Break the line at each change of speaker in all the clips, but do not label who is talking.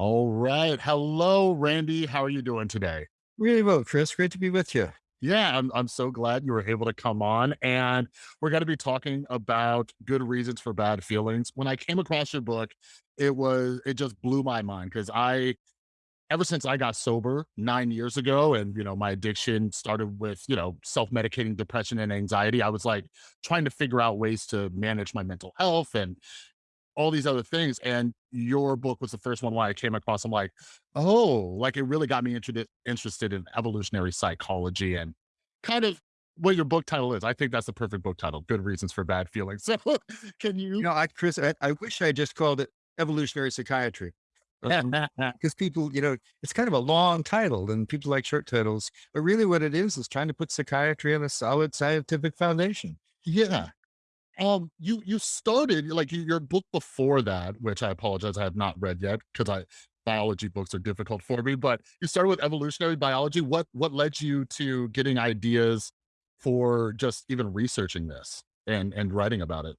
All right. Hello, Randy. How are you doing today?
Really well, Chris. Great to be with you.
Yeah, I'm I'm so glad you were able to come on and we're going to be talking about good reasons for bad feelings. When I came across your book, it was it just blew my mind because I ever since I got sober 9 years ago and you know my addiction started with, you know, self-medicating depression and anxiety, I was like trying to figure out ways to manage my mental health and all these other things. And your book was the first one where I came across. I'm like, oh, like it really got me interested interested in evolutionary psychology and kind of what your book title is. I think that's the perfect book title. Good reasons for bad feelings. So can
You
you
know, I, Chris, I, I wish I just called it evolutionary psychiatry. Because people, you know, it's kind of a long title and people like short titles, but really what it is is trying to put psychiatry on a solid scientific foundation.
yeah. Um, you you started like your book before that, which I apologize, I have not read yet because I biology books are difficult for me. But you started with evolutionary biology. What what led you to getting ideas for just even researching this and and writing about it?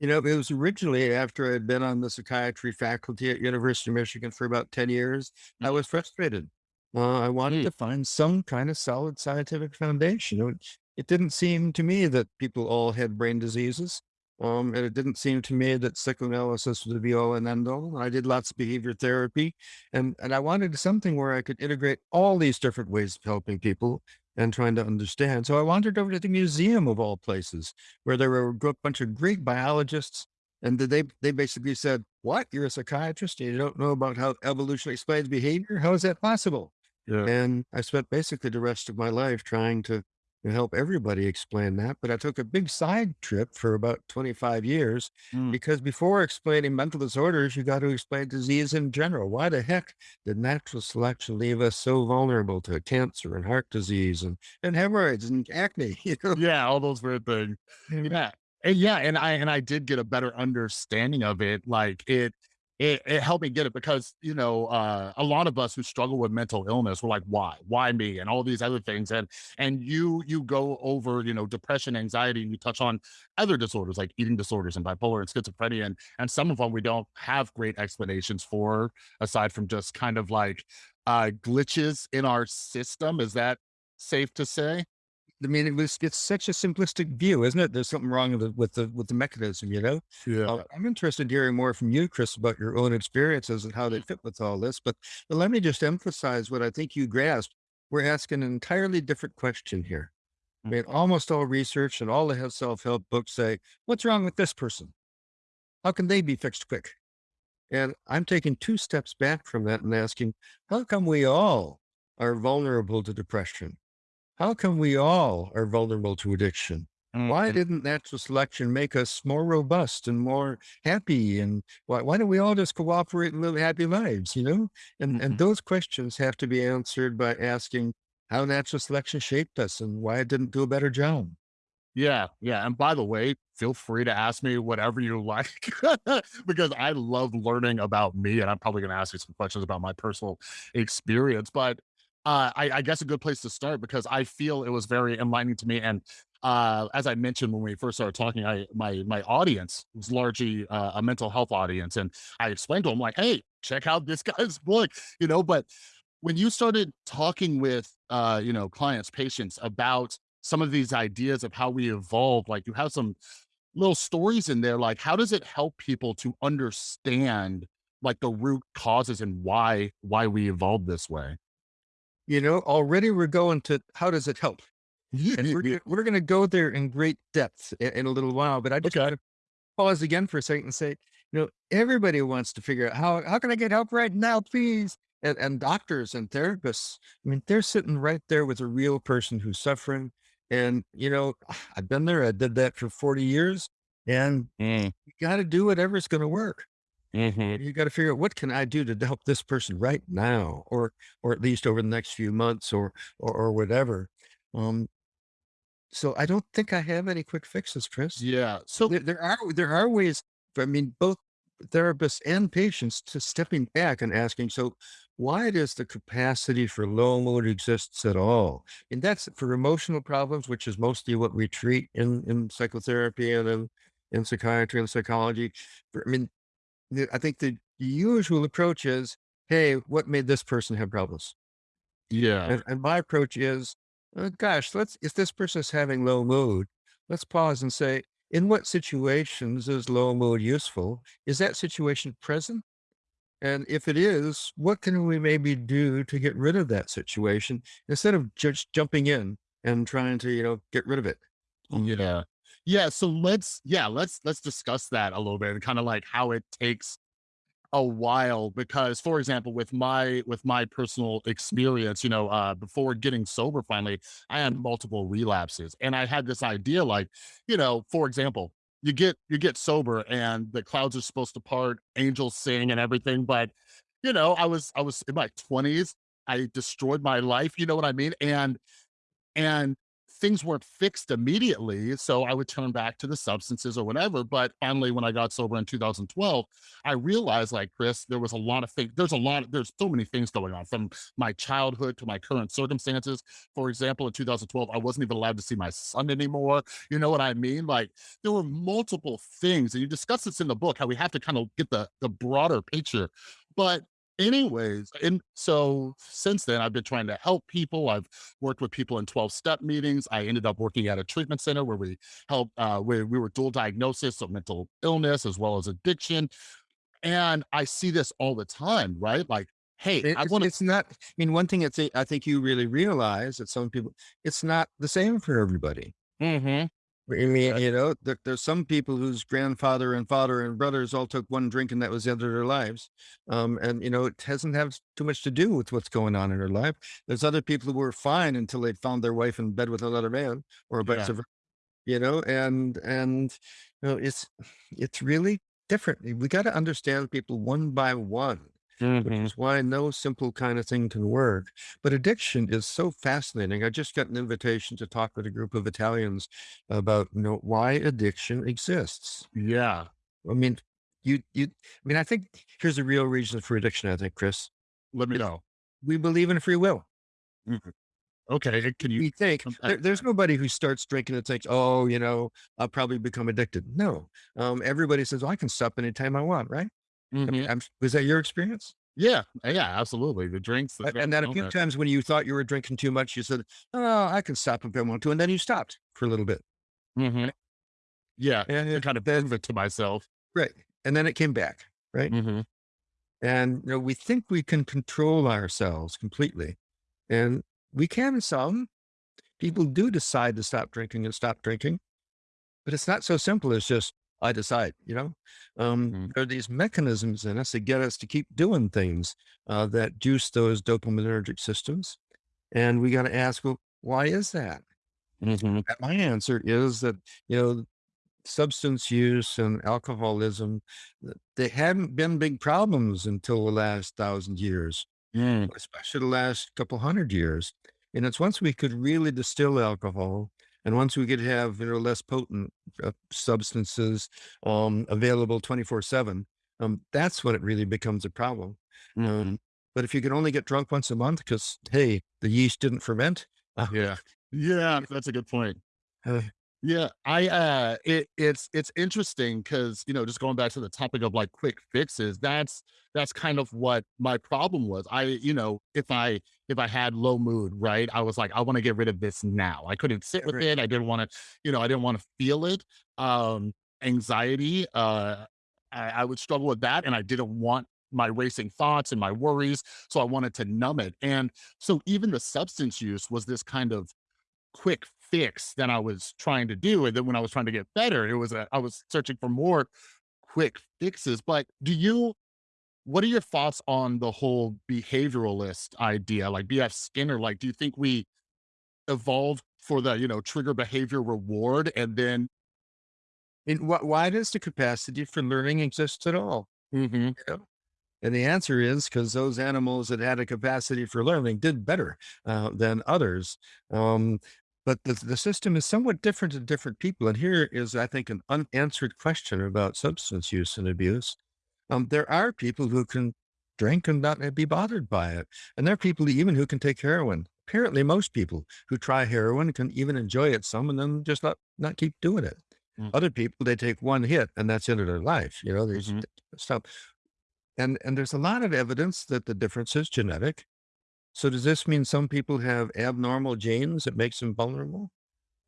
You know, it was originally after I'd been on the psychiatry faculty at University of Michigan for about 10 years, I
Mhm.
was frustrated. Uh, I wanted
Mm,
to find some kind of solid scientific foundation. It, didn't seem to me that people all had brain diseases. Um, and it didn't seem to me that psychoanalysis was the be all and end all. I did lots of behavior therapy and, and I wanted something where I could integrate all these different ways of helping people and trying to understand. So I wandered over to the museum of all places where there were a bunch of Greek biologists, and they they basically said, "What? You're a psychiatrist and you don't know about how evolution explains behavior? How is that possible?"
yeah.
And I spent basically the rest of my life trying to, to help everybody explain that. But I took a big side trip for about 25 years
Mm.
because before explaining mental disorders, you got to explain disease in general. Why the heck did natural selection leave us so vulnerable to cancer and heart disease and, and hemorrhoids and acne? You know,
Yeah, all those weird things. Yeah. And yeah, and I and I did get a better understanding of it. Like it it it helped me get it because, you know, uh a lot of us who struggle with mental illness, we're like, why? Why me? And all these other things. And and you you go over, you know, depression, anxiety, and you touch on other disorders like eating disorders and bipolar and schizophrenia. And and some of them we don't have great explanations for aside from just kind of like uh glitches in our system. Is that safe to say?
I mean, it was it's such a simplistic view, isn't it? There's something wrong with the with the with the mechanism, you know? Uh,
Yeah.
I'm interested in hearing more from you, Chris, about your own experiences and how they fit with all this. But, but let me just emphasize what I think you grasped. We're asking an entirely different question here. I mean, almost all research and all the self-help books say, what's wrong with this person? How can they be fixed quick? And I'm taking two steps back from that and asking, how come we all are vulnerable to depression? How come we all are vulnerable to addiction? Why
Mhm,
didn't natural selection make us more robust and more happy? And why, why don't we all just cooperate and live happy lives, you know? And, and
mhm.
those questions have to be answered by asking how natural selection shaped us and why it didn't do a better job.
Yeah, yeah, and by the way, feel free to ask me whatever you like because I love learning about me, and I'm probably gonna ask you some questions about my personal experience, but, uh, I I guess a good place to start because I feel it was very enlightening to me, and, uh, as I mentioned when we first started talking, I my my audience was largely, uh, a mental health audience, and I explained to them like, "Hey, check out this guy's book," you know, but when you started talking with uh you know clients patients about some of these ideas of how we evolve like you have some little stories in there like how does it help people to understand like the root causes and why why we evolved this way
You know, already we're going to how does it help? And we're, we're going to go there in great depth in, in a little while, but I just
okay
want to pause again for a second and say, you know, everybody wants to figure out how how can I get help right now, please? And, and doctors and therapists, I mean, they're sitting right there with a real person who's suffering. And, you know, I've been there. I did that for 40 years. And
Mm,
you got to do whatever's going to work.
Mhm.
You got to figure out what can I do to help this person right now, or or at least over the next few months, or or, or whatever. Um, so I don't think I have any quick fixes, Chris.
yeah so
There there are there are ways I mean, both therapists and patients to stepping back and asking, so why does the capacity for low mood exists at all? And that's for emotional problems, which is mostly what we treat in, in psychotherapy and in, in psychiatry and psychology. I mean, the, I think the usual approach is hey, what made this person have problems?
Yeah.
And, and my approach is, uh, gosh, let's, if this person is having low mood, let's pause and say, in what situations is low mood useful? Is that situation present? And if it is, what can we maybe do to get rid of that situation instead of just jumping in and trying to, you know, get rid of it?
Yeah. Yeah. So let's, yeah, let's, let's discuss that a little bit and kind of like how it takes a while because for example with my with my personal experience you know uh before getting sober finally i had multiple relapses and i had this idea like you know for example you get you get sober and the clouds are supposed to part angels sing and everything but you know i was i was in my 20s i destroyed my life you know what i mean and and things weren't fixed immediately. So I would turn back to the substances or whatever. But finally, when I got sober in 2012, I realized, like Chris, there was a lot of things. There's a lot, there's so many things going on from my childhood to my current circumstances. For example, in 2012, I wasn't even allowed to see my son anymore. You know what I mean? Like there were multiple things, and you discuss this in the book, how we have to kind of get the, the broader picture. But anyways, and so since then, I've been trying to help people. I've worked with people in 12 step meetings. I ended up working at a treatment center where we help, uh, where we were dual diagnosis of mental illness as well as addiction. And I see this all the time, right? Like, hey,
it-
I
it's,
want to,
it's not, I mean, one thing that's, I think you really realize that some people, it's not the same for everybody.
hmm
I mean, you know, there, there's some people whose grandfather and father and brothers all took one drink and that was the end of their lives. Um, and, you know, it hasn't have too much to do with what's going on in their life. There's other people who were fine until they found their wife in bed with another man or vice
yeah,
versa, you know, and, and, you know, it's, it's really different. We got to understand people one by one which
hmm
is why no simple kind of thing can work. But addiction is so fascinating. I just got an invitation to talk with a group of Italians about, you know, why addiction exists.
yeah.
I mean, you, you, I mean, I think here's the real reason for addiction. I think, Chris,
Let me know.
we believe in free will.
Mhm. Okay, can you?
We think there, there's nobody who starts drinking and thinks, oh, you know, I'll probably become addicted. No, um, everybody says, oh, I can stop anytime I want, right? I mean. I'm, was that your experience?
Yeah, yeah, absolutely. The drinks, the
and then a few
okay.
times when you thought you were drinking too much, you said, "Oh, I can stop if I want to," and then you stopped for a little bit,
Mhm. Yeah,
And it
kind of
then
prove it to myself.
right, and then it came back, right?
Mhm.
And, you know, we think we can control ourselves completely, and we can some. People do decide to stop drinking and stop drinking, but it's not so simple as just, "I decide," you know? Um,
Mhm.
there are these mechanisms in us that get us to keep doing things, uh, that juice those dopaminergic systems, and we gotta ask, "Well, why is that?"
Mhm.
My answer is that, you know, substance use and alcoholism, they hadn't been big problems until the last thousand years,
Mm.
especially the last couple hundred years. And it's once we could really distill alcohol and once we could have, you know, less potent uh, substances um, available 24 seven, um, that's when it really becomes a problem.
Mhm.
Um, but if you can only get drunk once a month because, hey, the yeast didn't ferment, uh,
Yeah. Yeah, that's a good point.
uh,
Yeah, I, uh, it it's it's interesting because you know, just going back to the topic of, like, quick fixes, that's that's kind of what my problem was. I you know, if I if I had low mood, right, I was like, "I wanna get rid of this now." I couldn't sit with it, I didn't wanna you know, I didn't wanna feel it. Um, anxiety, uh, I I would struggle with that, and I didn't want my racing thoughts and my worries, so I wanted to numb it, and so even the substance use was this kind of quick fix that I was trying to do. And then when I was trying to get better, it was a, I was searching for more quick fixes. But do you, what are your thoughts on the whole behavioralist idea? Like BF Skinner, like, do you think we evolved for the, you know, trigger behavior reward and then,
And wh why does the capacity for learning exist at all?
hmm
You know? And the answer is because those animals that had a capacity for learning did better uh, than others. Um, but the, the system is somewhat different in different people. And here is, I think, an unanswered question about substance use and abuse. Um, there are people who can drink and not be bothered by it. And there are people even who can take heroin. Apparently, most people who try heroin can even enjoy it some and then just not, not keep doing it. Other people, they take one hit and that's into their life. You know, there's
hmm
stuff. And and there's a lot of evidence that the difference is genetic. So does this mean some people have abnormal genes that makes them vulnerable?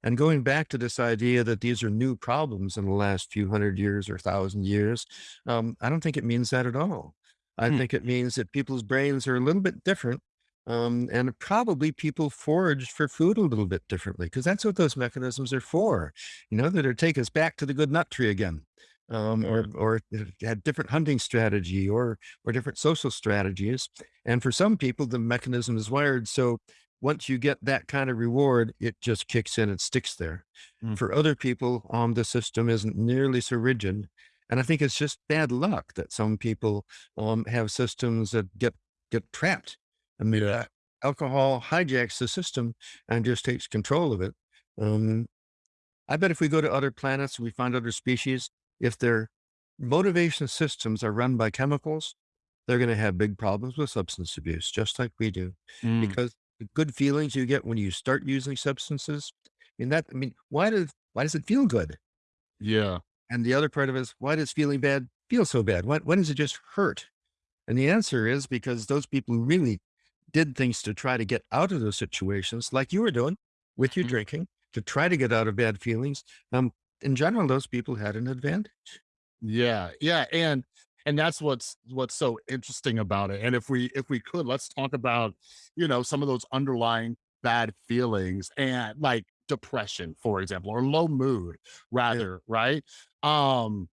And going back to this idea that these are new problems in the last few hundred years or thousand years, um, I don't think it means that at all. I
Hmm.
think it means that people's brains are a little bit different. Um, and probably people forage for food a little bit differently because that's what those mechanisms are for. You know, that are take us back to the good nut tree again. Um, or or had different hunting strategy or or different social strategies. And for some people, the mechanism is wired so once you get that kind of reward, it just kicks in and sticks there.
Mm.
For other people, um, the system isn't nearly so rigid. And I think it's just bad luck that some people um, have systems that get get trapped. I mean, uh, alcohol hijacks the system and just takes control of it. Um, I bet if we go to other planets, we find other species, if their motivation systems are run by chemicals, they're going to have big problems with substance abuse, just like we do.
Mm.
Because the good feelings you get when you start using substances, I mean, that, I mean, why does, why does it feel good?
Yeah.
And the other part of it is, why does feeling bad feel so bad? Why, why does it just hurt? And the answer is because those people who really did things to try to get out of those situations, like you were doing with your
Mhm.
drinking, to try to get out of bad feelings, um, in general, those people had an advantage.
Yeah, yeah, and and that's what's what's so interesting about it. And if we if we could, let's talk about, you know, some of those underlying bad feelings and like depression, for example, or low mood
Yeah.
rather, right? Um,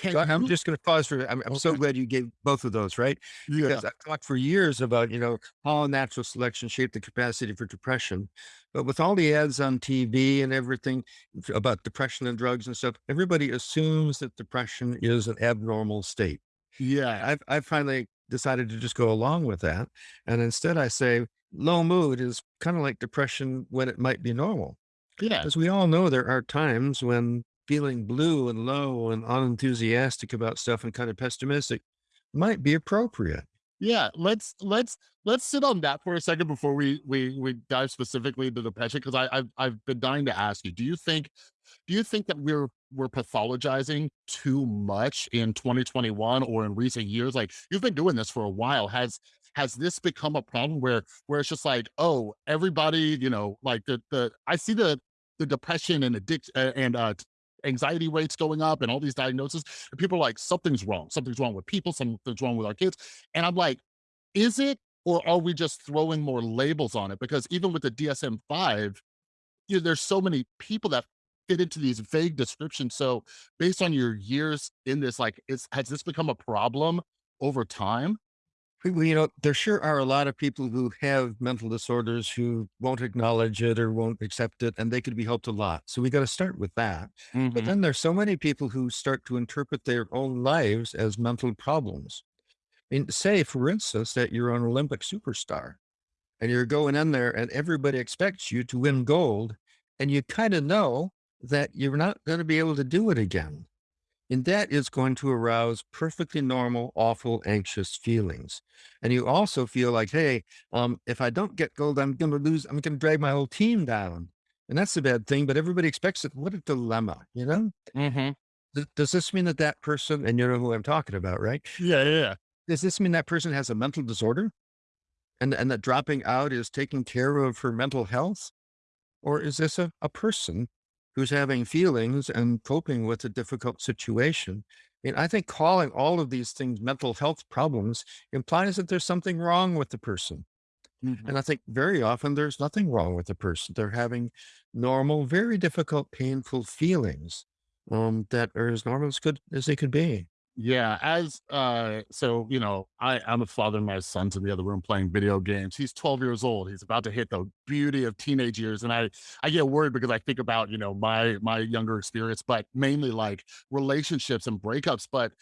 can
I- I'm just going to pause for, I'm, I'm so glad you gave both of those, right?
Yeah.
Because I've talked for years about, you know, how natural selection shaped the capacity for depression. But with all the ads on TV and everything about depression and drugs and stuff, everybody assumes that depression is an abnormal state.
Yeah.
I've I've finally decided to just go along with that, and instead I say low mood is kind of like depression when it might be normal.
Yeah.
As we all know, there are times when feeling blue and low and unenthusiastic about stuff and kind of pessimistic might be appropriate.
Yeah, let's let's let's sit on that for a second before we we we dive specifically into depression because I I've I've been dying to ask you. Do you think do you think that we're we're pathologizing too much in 2021 or in recent years? Like you've been doing this for a while. Has has this become a problem where where it's just like, oh, everybody, you know, like the the I see the the depression and addiction and uh anxiety rates going up and all these diagnoses and people are like something's wrong something's wrong with people something's wrong with our kids and i'm like is it or are we just throwing more labels on it because even with the dsm-5 you know, there's so many people that fit into these vague descriptions. So based on your years in this, like, is has this become a problem over time?
Well, you know, there sure are a lot of people who have mental disorders who won't acknowledge it or won't accept it, and they could be helped a lot. So we got to start with that. But
Mhm.
then there's so many people who start to interpret their own lives as mental problems. I mean, say, for instance, that you're an Olympic superstar and you're going in there and everybody expects you to win gold, and you kind of know that you're not going to be able to do it again. And that is going to arouse perfectly normal, awful, anxious feelings. And you also feel like, hey, um, if I don't get gold, I'm going to lose, I'm going to drag my whole team down. And that's a bad thing, but everybody expects it. What a dilemma, you know?
Mhm.
Th- Does this mean that that person, and you know who I'm talking about, right?
Yeah, yeah, yeah.
Does this mean that person has a mental disorder and, and that dropping out is taking care of her mental health? Or is this a, a person who's having feelings and coping with a difficult situation? And I think calling all of these things mental health problems implies that there's something wrong with the person.
Mhm.
And I think very often there's nothing wrong with the person. They're having normal, very difficult, painful feelings um, that are as normal as good as they could be.
Yeah, as uh so you know, I I'm a father, my son's in the other room playing video games. He's 12 years old. He's about to hit the beauty of teenage years and I I get worried because I think about, you know, my my younger experience, but mainly like relationships and breakups, but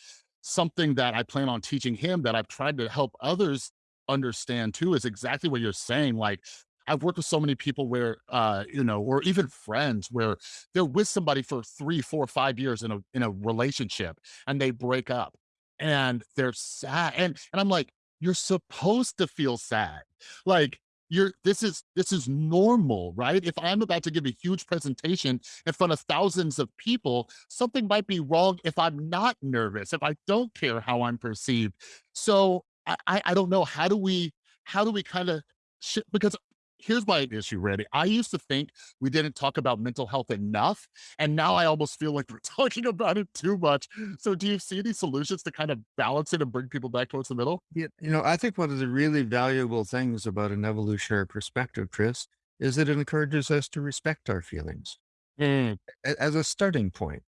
something that I plan on teaching him that I've tried to help others understand too is exactly what you're saying. Like I've worked with so many people where uh, you know, or even friends where they're with somebody for three, four, five years in a in a relationship and they break up and they're sad. And and I'm like, you're supposed to feel sad. Like you're this is this is normal, right? If I'm about to give a huge presentation in front of thousands of people, something might be wrong if I'm not nervous, if I don't care how I'm perceived. So I I, I don't know. How do we how do we kind of because here's my issue, Randy. I used to think we didn't talk about mental health enough, and now I almost feel like we're talking about it too much. So, do you see any solutions to kind of balance it and bring people back towards the middle?
You, you know, I think one of the really valuable things about an evolutionary perspective, Chris, is that it encourages us to respect our feelings
Mm,
as a starting point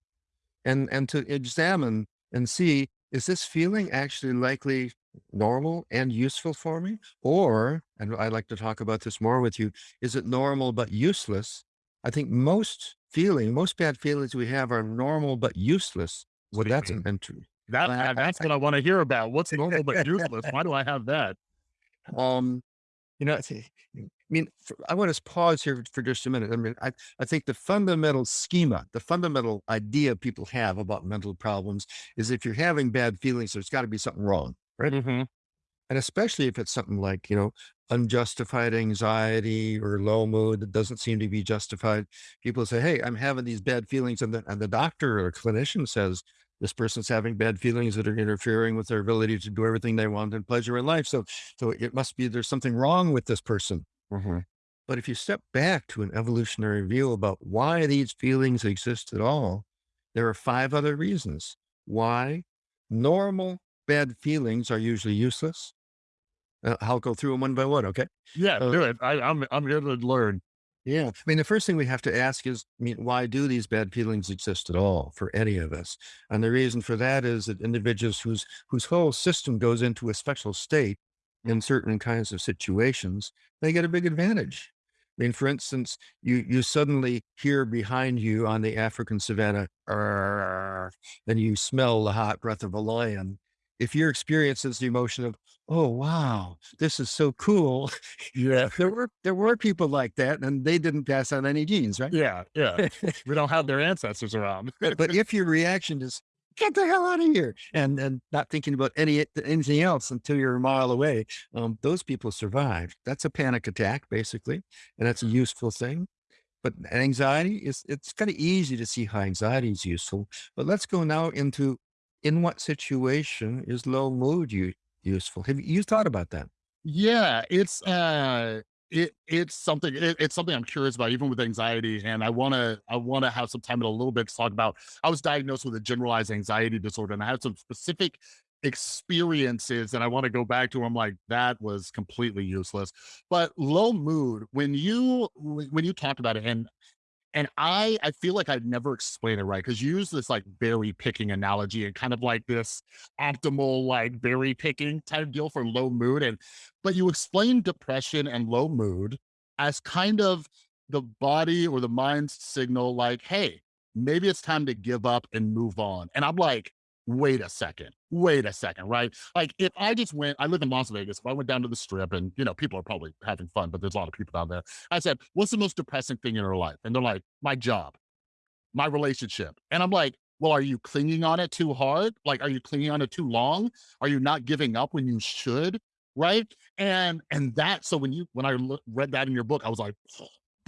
and and to examine and see is this feeling actually likely normal and useful for me or and i'd like to talk about this more with you is it normal but useless i think most feeling most bad feelings we have are normal but useless
what
that's
mean?
entry
That
I-
that's what I want to hear about. What's normal but useless? Why do I have that?
um You know, mean, for, I want to pause here for just a minute. I mean, I, I think the fundamental schema, the fundamental idea people have about mental problems is if you're having bad feelings, there's got to be something wrong, right?
Mhm.
And especially if it's something like, you know, unjustified anxiety or low mood that doesn't seem to be justified. People say, Hey, I'm having these bad feelings. And the, and the doctor or clinician says, this person's having bad feelings that are interfering with their ability to do everything they want and pleasure in life. So, so it must be there's something wrong with this person.
Mhm.
But if you step back to an evolutionary view about why these feelings exist at all, there are five other reasons why normal bad feelings are usually useless uh, I'll go through them one by one, okay?
Yeah,
Uh,
do it. I, I'm I'm here to learn.
yeah. I mean, the first thing we have to ask is, I mean, why do these bad feelings exist at all for any of us? And the reason for that is that individuals whose whose whole system goes into a special state in certain kinds of situations, they get a big advantage. I mean, for instance, you you suddenly hear behind you on the African savannah, and you smell the hot breath of a lion. If your experience is the emotion of, oh wow, this is so cool,
Yeah,
there were there were people like that, and they didn't pass on any genes, right?
yeah, yeah. We don't have their ancestors around.
but if your reaction is "Get the hell out of here," and and not thinking about any anything else until you're a mile away, um, those people survived. That's a panic attack, basically, and that's a useful thing. But anxiety is it's kind of easy to see how anxiety is useful. But let's go now into in what situation is low mood u- useful? Have you thought about that?
Yeah, it's uh it it's something it, it's something I'm curious about even with anxiety and I want to I want to have some time in a little bit to talk about I was diagnosed with a generalized anxiety disorder and I had some specific experiences and I want to go back to I'm like that was completely useless. But low mood when you when when you talked about it and and I I feel like I'd never explain it right because you use this like berry picking analogy and kind of like this optimal like berry picking type deal for low mood. And but you explain depression and low mood as kind of the body or the mind's signal, like, hey, maybe it's time to give up and move on. And I'm like, wait a second, wait a second, right? Like if I just went, I live in Las Vegas. If I went down to the strip and you know, people are probably having fun, but there's a lot of people down there I said, What's the most depressing thing in your life? And they're like, My job, my relationship. And I'm like, Well, are you clinging on it too hard? Like, are you clinging on it too long? Are you not giving up when you should? Right. And, and that, so when you, when I read that in your book, I was like,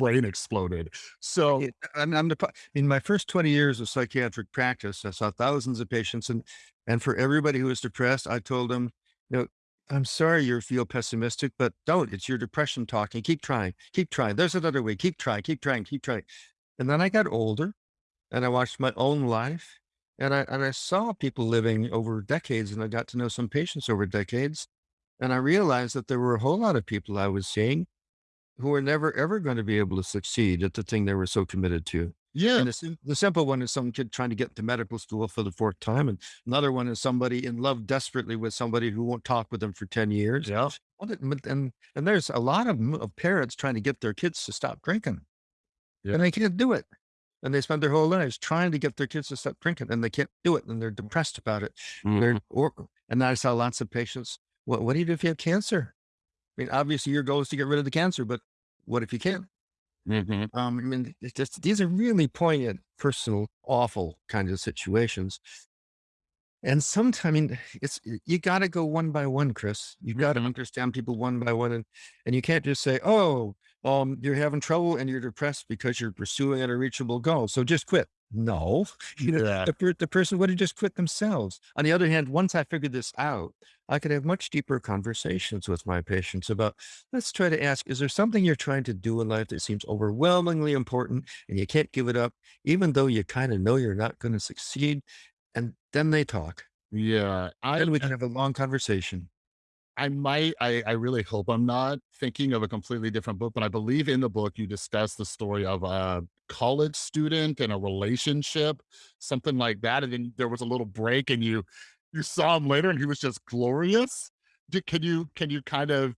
brain exploded. So,
I'm, I'm in my first 20 years of psychiatric practice, I saw thousands of patients and, and for everybody who was depressed, I told them, you know, I'm sorry you feel pessimistic, but don't, it's your depression talking. Keep trying, keep trying. There's another way. Keep trying, keep trying, keep trying. And then I got older and I watched my own life and I, and I saw people living over decades and I got to know some patients over decades. And I realized that there were a whole lot of people I was seeing who are never ever going to be able to succeed at the thing they were so committed to.
yeah,
And the, the simple one is some kid trying to get into medical school for the fourth time. And another one is somebody in love desperately with somebody who won't talk with them for 10 years.
yeah,
Well, it- but- And, and there's a lot of, of parents trying to get their kids to stop drinking
Yeah.
and they can't do it. And they spend their whole lives trying to get their kids to stop drinking and they can't do it. And they're depressed about it. They're,
Mhm.
or, and I saw lots of patients. What, what do you do if you have cancer? I mean, obviously your goal is to get rid of the cancer, but what if you can't?
Mhm.
Um, I mean, it's just these are really poignant, personal, awful kind of situations. And sometimes I mean, it's you gotta go one by one, Chris. You gotta
Mhm.
understand people one by one, and and you can't just say, "Oh, um, you're having trouble and you're depressed because you're pursuing an unreachable goal, so just quit." No, you know,
Yeah.
the per the person would have just quit themselves. On the other hand, once I figured this out, I could have much deeper conversations with my patients about, let's try to ask, is there something you're trying to do in life that seems overwhelmingly important and you can't give it up, even though you kinda know you're not gonna succeed? And then they talk.
Yeah. I
Then we
uh
can have a long conversation.
I might I I really hope I'm not thinking of a completely different book, but I believe in the book you discuss the story of a college student and a relationship, something like that, and then there was a little break and you you saw him later and he was just glorious. D can you can you kind of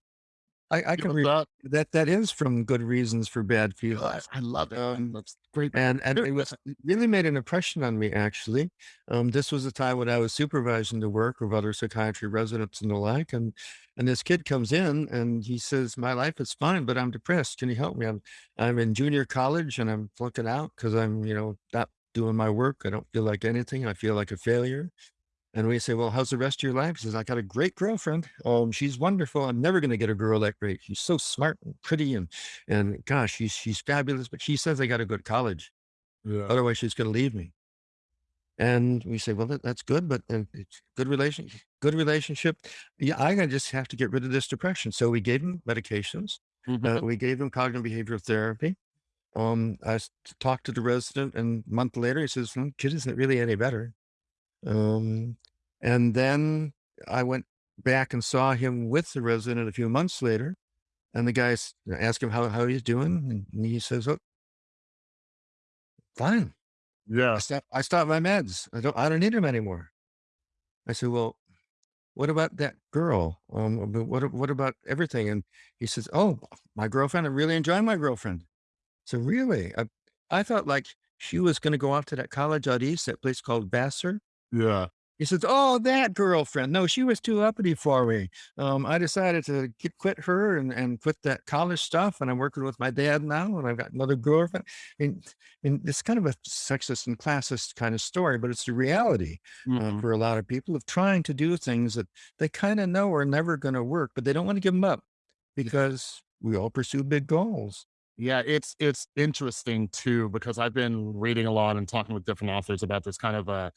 I I can read
that?
that that is from Good Reasons for Bad
God,
Feelings.
I love it. I
Um,
that's great.
and and it was it really made an impression on me, actually. Um, this was a time when I was supervising the work of other psychiatry residents and the like, and and this kid comes in and he says, "My life is fine, but I'm depressed. Can you help me? I'm I'm in junior college and I'm flunking out because I'm, you know, not doing my work. I don't feel like anything. I feel like a failure." And we say, "Well, how's the rest of your life?" He says, "I got a great girlfriend. Um, she's wonderful. I'm never gonna get a girl that great. She's so smart and pretty and and gosh, she's she's fabulous, but she says I gotta go to college.
Yeah.
Otherwise, she's gonna leave me." And we say, "Well, that that's good, but, uh, it's good relation good relationship. Yeah, I just have to get rid of this depression." So we gave him medications. Uh,
Mhm.
we gave him cognitive behavioral therapy. Um, I talked to the resident, and a month later, he says, "Hmm, kid isn't really any better." Um, and then I went back and saw him with the resident a few months later, and the guys asked him how how he's doing, and he says, "Oh, fine. I
Yeah.
stopped I stopped my meds. I don't I don't need them anymore." I said, "Well, what about that girl? Um, what what about everything?" And he says, "Oh, my girlfriend. I really enjoy my girlfriend." So really, I I thought like she was gonna go off to that college out east, that place called Vassar.
Yeah.
He says, "Oh, that girlfriend. No, she was too uppity for me. Um, I decided to get, quit her and, and quit that college stuff. And I'm working with my dad now, and I've got another girlfriend. And, and it's kind of a sexist and classist kind of story, but it's the reality uh,
Mhm.
for a lot of people of trying to do things that they kind of know are never going to work, but they don't want to give them up because we all pursue big goals.
Yeah, it's it's interesting too because I've been reading a lot and talking with different authors about this kind of uh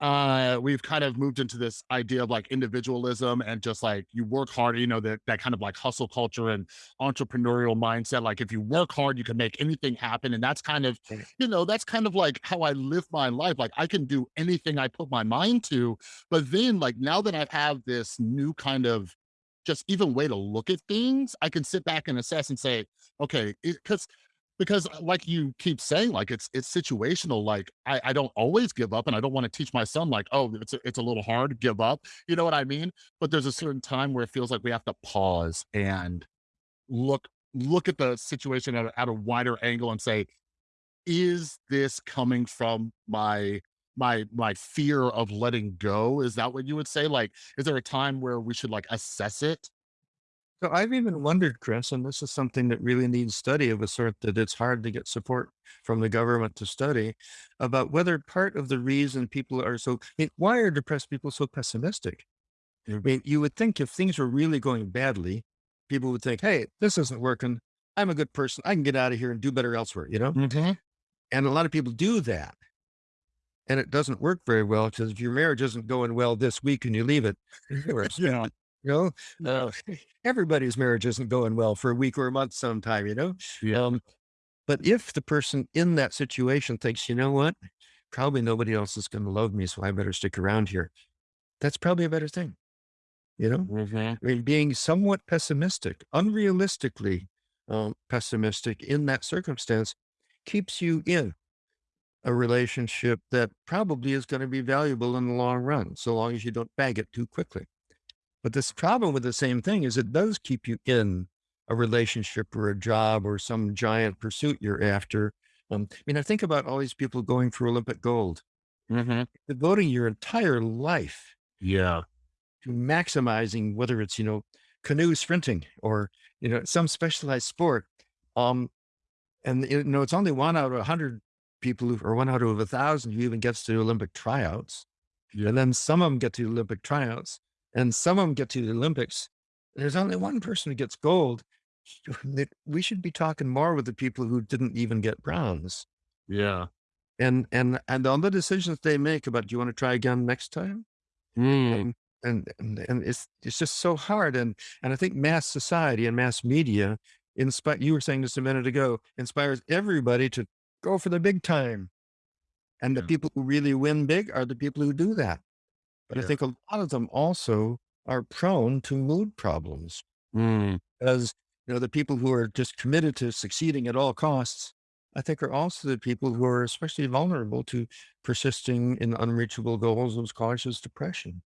uh we've kind of moved into this idea of like individualism and just like you work hard, you know, that that kind of like hustle culture and entrepreneurial mindset. Like if you work hard, you can make anything happen. And that's kind of, you know, that's kind of like how I live my life. Like I can do anything I put my mind to. But then like now that I have this new kind of just even way to look at things, I can sit back and assess and say, okay, because because uh, like you keep saying, like it's it's situational. Like I, I don't always give up, and I don't want to teach my son like, oh, it's a, it's a little hard to give up. You know what I mean? But there's a certain time where it feels like we have to pause and look look at the situation at a, at a wider angle and say, is this coming from my my my fear of letting go? Is that what you would say? Like, is there a time where we should like assess it?
So I've even wondered, Chris, and this is something that really needs study of a sort that it's hard to get support from the government to study about whether part of the reason people are so, I mean, why are depressed people so pessimistic? I mean, you would think if things were really going badly, people would think, hey, this isn't working. I'm a good person. I can get out of here and do better elsewhere, you know?
Mhm.
And a lot of people do that. And it doesn't work very well because if your marriage isn't going well this week and you leave it,
Yeah.
You know,
Yeah.
uh, everybody's marriage isn't going well for a week or a month sometime, you know?
Yeah.
Um, but if the person in that situation thinks, you know what, probably nobody else is going to love me, so I better stick around here. That's probably a better thing, you know?
Mhm.
I mean, being somewhat pessimistic, unrealistically um, pessimistic in that circumstance keeps you in a relationship that probably is going to be valuable in the long run, so long as you don't bag it too quickly. But this problem with the same thing is it does keep you in a relationship or a job or some giant pursuit you're after. Um, I mean, I think about all these people going for Olympic gold,
Mhm.
devoting your entire life
Yeah.
to maximizing whether it's, you know, canoe sprinting or, you know, some specialized sport. Um, and, you know, it's only one out of a hundred people who, or one out of a thousand who even gets to Olympic tryouts.
Yeah.
And then some of them get to Olympic tryouts and some of them get to the Olympics. There's only one person who gets gold. We should be talking more with the people who didn't even get bronze.
Yeah.
And and and all the decisions they make about, "Do you wanna try again next time?"
Mm.
And and and and it's it's just so hard, and and I think mass society and mass media inspire you were saying this a minute ago, inspires everybody to go for the big time, and the people who really win big are the people who do that. But I
Yeah.
think a lot of them also are prone to mood problems.
Mm.
As, you know, the people who are just committed to succeeding at all costs, I think are also the people who are especially vulnerable to persisting in unreachable goals as causes depression.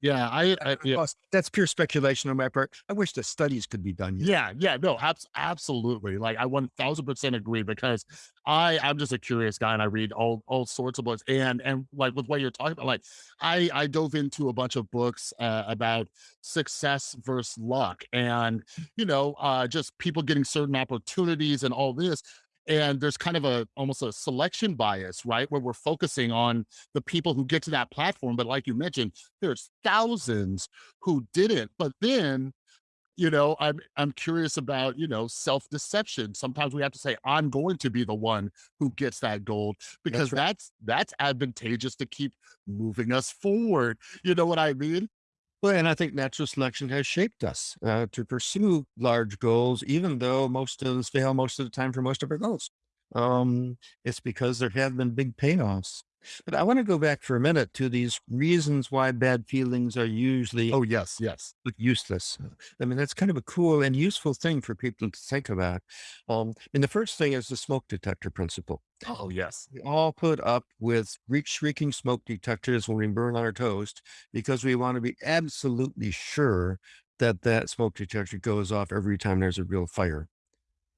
Yeah. I, I yeah.
that's pure speculation on my part. I wish the studies could be done yet.
Yeah, yeah, no, abs absolutely. Like I 1000% agree because I I'm just a curious guy and I read all all sorts of books and and like with what you're talking about, like I I dove into a bunch of books uh, about success versus luck and you know, uh just people getting certain opportunities and all this. And there's kind of a almost a selection bias, right? Where we're focusing on the people who get to that platform. But like you mentioned, there's thousands who didn't. But then you know, I'm I'm curious about, you know, self-deception. Sometimes we have to say, I'm going to be the one who gets that gold because
That's right.
that's that's advantageous to keep moving us forward. You know what I mean?
Well, and I think natural selection has shaped us uh, to pursue large goals, even though most of us fail most of the time for most of our goals. Um, it's because there have been big payoffs. But I want to go back for a minute to these reasons why bad feelings are usually
Oh, yes, yes.
useless. I mean, that's kind of a cool and useful thing for people to think about. Um, and the first thing is the smoke detector principle.
Oh, yes.
We all put up with shrieking smoke detectors when we burn our toast because we want to be absolutely sure that that smoke detector goes off every time there's a real fire.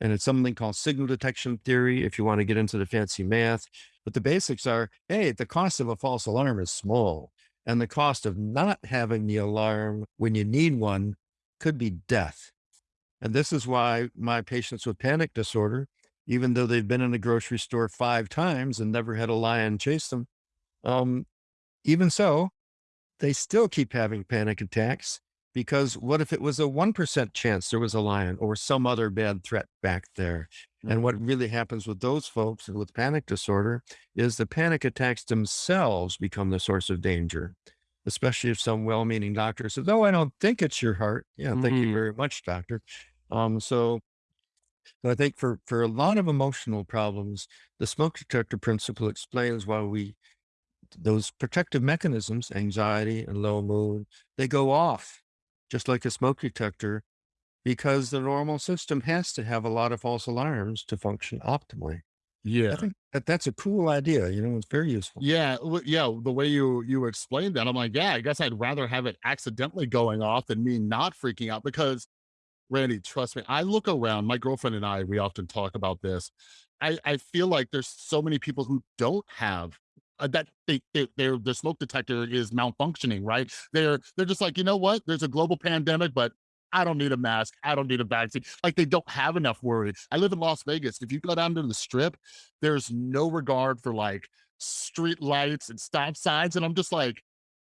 And it's something called signal detection theory if you want to get into the fancy math. But the basics are hey, the cost of a false alarm is small, and the cost of not having the alarm when you need one could be death. And this is why my patients with panic disorder, even though they've been in the grocery store five times and never had a lion chase them, um, even so, they still keep having panic attacks because what if it was a 1% chance there was a lion or some other bad threat back there? And what really happens with those folks with panic disorder is the panic attacks themselves become the source of danger, especially if some well meaning doctor says, Oh, I don't think it's your heart. Yeah, thank you
Mhm.
very much, doctor. Um, so so I think for for a lot of emotional problems, the smoke detector principle explains why we those protective mechanisms, anxiety and low mood, they go off just like a smoke detector because the normal system has to have a lot of false alarms to function optimally.
Yeah.
I think that that's a cool idea. You know, it's very useful.
Yeah, yeah, the way you you explained that, I'm like, yeah, I guess I'd rather have it accidentally going off than me not freaking out because Randy, trust me, I look around, my girlfriend and I, we often talk about this. I I feel like there's so many people who don't have uh, that they, they their their smoke detector is malfunctioning, right? They're they're just like, you know what? There's a global pandemic, but I don't need a mask. I don't need a vaccine. Like they don't have enough worry. I live in Las Vegas. If you go down to the strip, there's no regard for like street lights and stop signs. And I'm just like,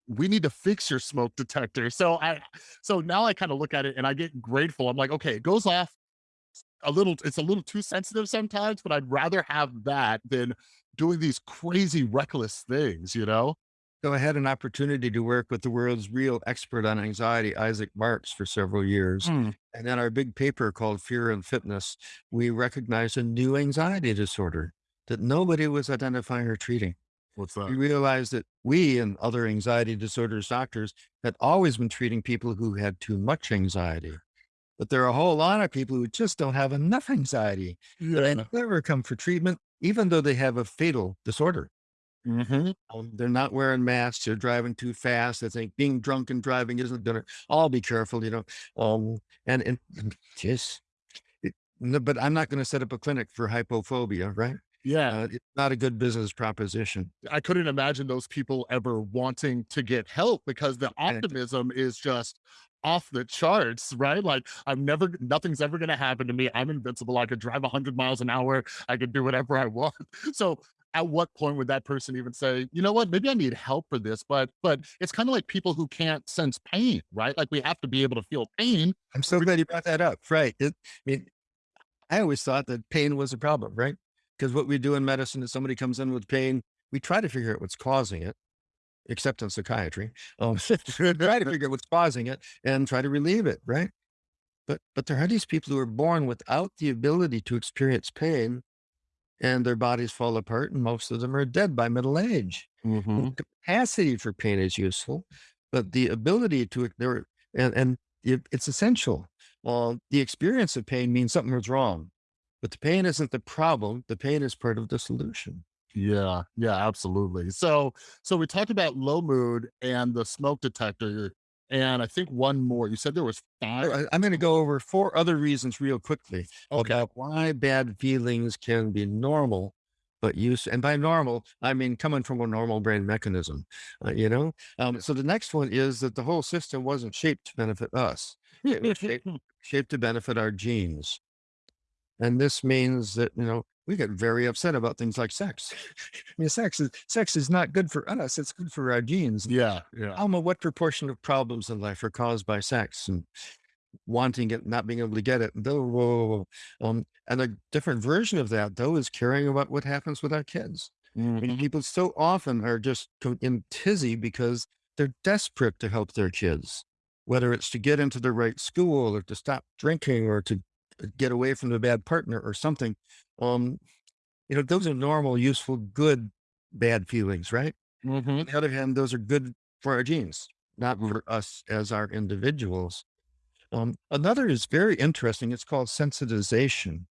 we need to fix your smoke detector. So I so now I kind of look at it and I get grateful. I'm like, okay, it goes off a little, it's a little too sensitive sometimes, but I'd rather have that than doing these crazy reckless things, you know?
So I had an opportunity to work with the world's real expert on anxiety, Isaac Marks, for several years.
Mm,
And in our big paper called Fear and Fitness, we recognized a new anxiety disorder that nobody was identifying or treating.
what's that?
we realized that we and other anxiety disorders doctors had always been treating people who had too much anxiety. But there are a whole lot of people who just don't have enough anxiety
Yeah.
never come for treatment, even though they have a fatal disorder.
hmm
Um, they're not wearing masks, they're driving too fast. They think being drunk and driving isn't gonna, I'll be careful, you know. Um, and, and just, it, no, but I'm not going to set up a clinic for hypophobia, right?
Yeah.
Uh, it's not a good business proposition.
I couldn't imagine those people ever wanting to get help because the optimism is just off the charts, right? Like I'm never, nothing's ever going to happen to me. I'm invincible. I could drive 100 miles an hour. I could do whatever I want. So at what point would that person even say, "You know what? Maybe I need help for this," but but it's kinda like people who can't sense pain, right? Like, we have to be able to feel pain.
I'm so glad you brought that up. Right. It I mean, I always thought that pain was a problem, right? Because what we do in medicine is somebody comes in with pain, we try to figure out what's causing it, except in psychiatry. Um, try to figure out what's causing it and try to relieve it, right? But but there are these people who are born without the ability to experience pain and their bodies fall apart, and most of them are dead by middle age.
Mhm.
capacity for pain is useful, but the ability to there and and it's essential. Well, the experience of pain means something was wrong, but the pain isn't the problem. The pain is part of the solution.
Yeah, yeah, absolutely. So so we talked about low mood and the smoke detector, and I think one more. You said there was 5?
I- I'm going to go over four other reasons real quickly
Okay.
about why bad feelings can be normal, but use and by normal I mean coming from a normal brain mechanism. uh, you know, um, so the next one is that the whole system wasn't shaped to benefit us; it was shaped shaped to benefit our genes. And this means that, you know, we get very upset about things like sex. I mean, sex is sex is not good for us, it's good for our genes.
Yeah, yeah.
Alma, what proportion of problems in life are caused by sex and wanting it, not being able to get it? Whoa, whoa, whoa. Um, and a different version of that, though, is caring about what happens with our kids. I mean,
Mhm.
people so often are just in tizzy because they're desperate to help their kids, whether it's to get into the right school or to stop drinking or to get away from the bad partner or something. Um, you know, those are normal, useful, good, bad feelings, right? On
Mhm.
the other hand, those are good for our genes, not for us as our individuals. Um, another is very interesting. It's called sensitization.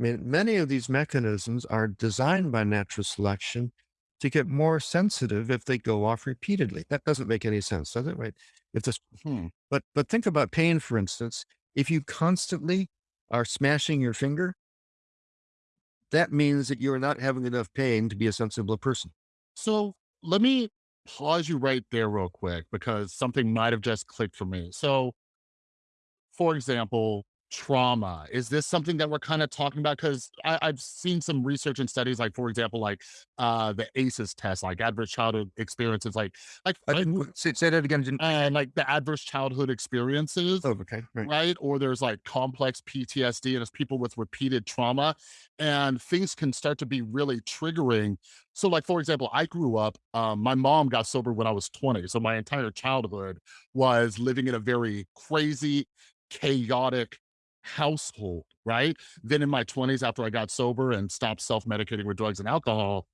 I mean, many of these mechanisms are designed by natural selection to get more sensitive if they go off repeatedly. That doesn't make any sense, does it? Right? If this,
Hmm.
but but think about pain, for instance. If you constantly are smashing your finger, that means that you are not having enough pain to be a sensible person.
So, let me pause you right there real quick because something might have just clicked for me. So for example, trauma. Is this something that we're kind of talking about? Because I've seen some research and studies, like for example, like uh, the ACEs test, like adverse childhood experiences, like like
I didn't say, say that again. Didn't.
and like the adverse childhood experiences
Oh, okay. Right.
right? Or there's like complex PTSD and it's people with repeated trauma and things can start to be really triggering. So like, for example, I grew up, um, my mom got sober when I was 20. So my entire childhood was living in a very crazy, chaotic household, right? Then in my 20s, after I got sober and stopped self-medicating with drugs and alcohol,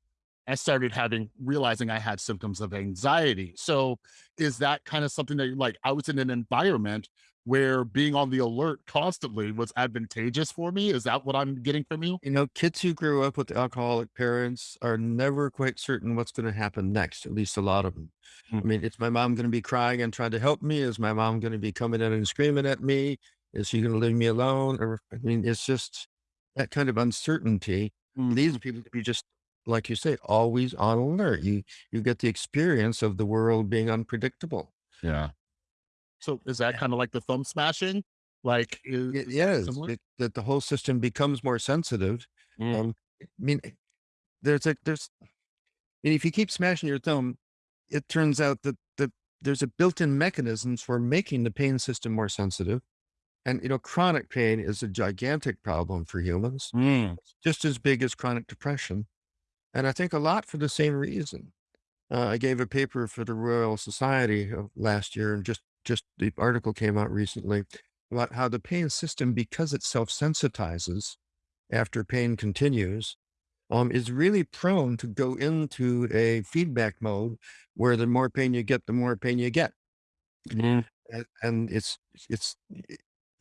I started having realizing I had symptoms of anxiety. So is that kind of something that you like I was in an environment where being on the alert constantly was advantageous for me? Is that what I'm getting from you?
You know, kids who grew up with alcoholic parents are never quite certain what's going to happen next, at least a lot of them. I
Mm,
mean, is my mom going to be crying and trying to help me? Is my mom going to be coming in and screaming at me? Is she going to leave me alone? Or, I mean, it's just that kind of uncertainty leads
mhm.
people to be just, like you say, always on alert. You, you get the experience of the world being unpredictable.
Yeah. So is that kind of like the thumb smashing? Like is,
It
is
it, that the whole system becomes more sensitive.
Mm,
Um, I mean, there's a, there's, and if you keep smashing your thumb, it turns out that the there's a built-in mechanisms for making the pain system more sensitive. And you know, chronic pain is a gigantic problem for humans,
mm,
just as big as chronic depression. And I think a lot for the same reason. Uh, I gave a paper for the Royal Society last year, and just just the article came out recently about how the pain system, because it self-sensitizes after pain continues, um, is really prone to go into a feedback mode where the more pain you get, the more pain you get.
mm,
And, and it's it's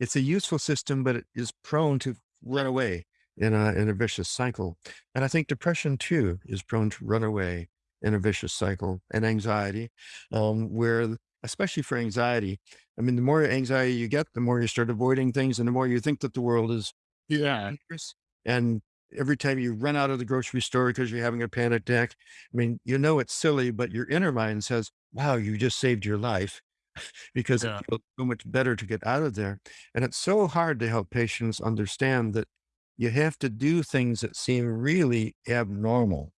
it's a useful system, but it is prone to run away in a in a vicious cycle. And I think depression too is prone to run away in a vicious cycle, and anxiety, um, where especially for anxiety, I mean, the more anxiety you get, the more you start avoiding things, and the more you think that the world is
yeah.
dangerous. And every time you run out of the grocery store because you're having a panic attack, I mean, you know it's silly, but your inner mind says, "Wow, you just saved your life." Because it feels so much better to get out of there. And it's so hard to help patients understand that you have to do things that seem really abnormal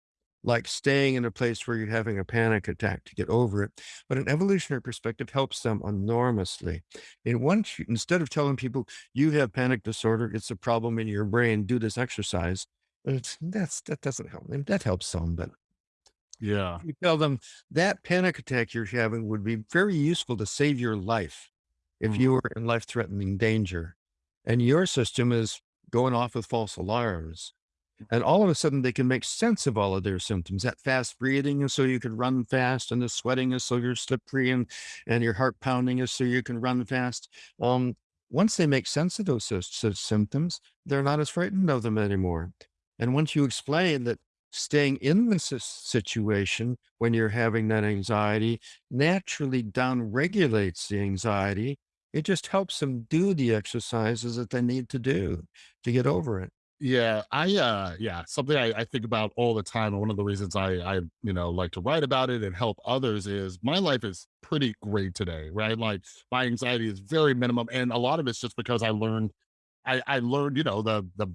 like staying in a place where you're having a panic attack to get over it. But an evolutionary perspective helps them enormously. And once you, instead of telling people you have panic disorder, it's a problem in your brain, do this exercise. It's, that's that doesn't help. them. That helps some, but
Yeah.
you tell them that panic attack you're having would be very useful to save your life if
Mhm.
you were in life threatening danger. And your system is going off with false alarms. And all of a sudden, they can make sense of all of their symptoms. That fast breathing is so you can run fast, and the sweating is so you're slippery, and, and your heart pounding is so you can run fast. Um, once they make sense of those symptoms, they're not as frightened of them anymore. And once you explain that staying in this situation when you're having that anxiety naturally down regulates the anxiety, it just helps them do the exercises that they need to do to get over it.
Yeah, I uh yeah, something I, I think about all the time. And one of the reasons I I you know like to write about it and help others is my life is pretty great today, right? Like my anxiety is very minimum. And a lot of it's just because I learned I, I learned, you know, the the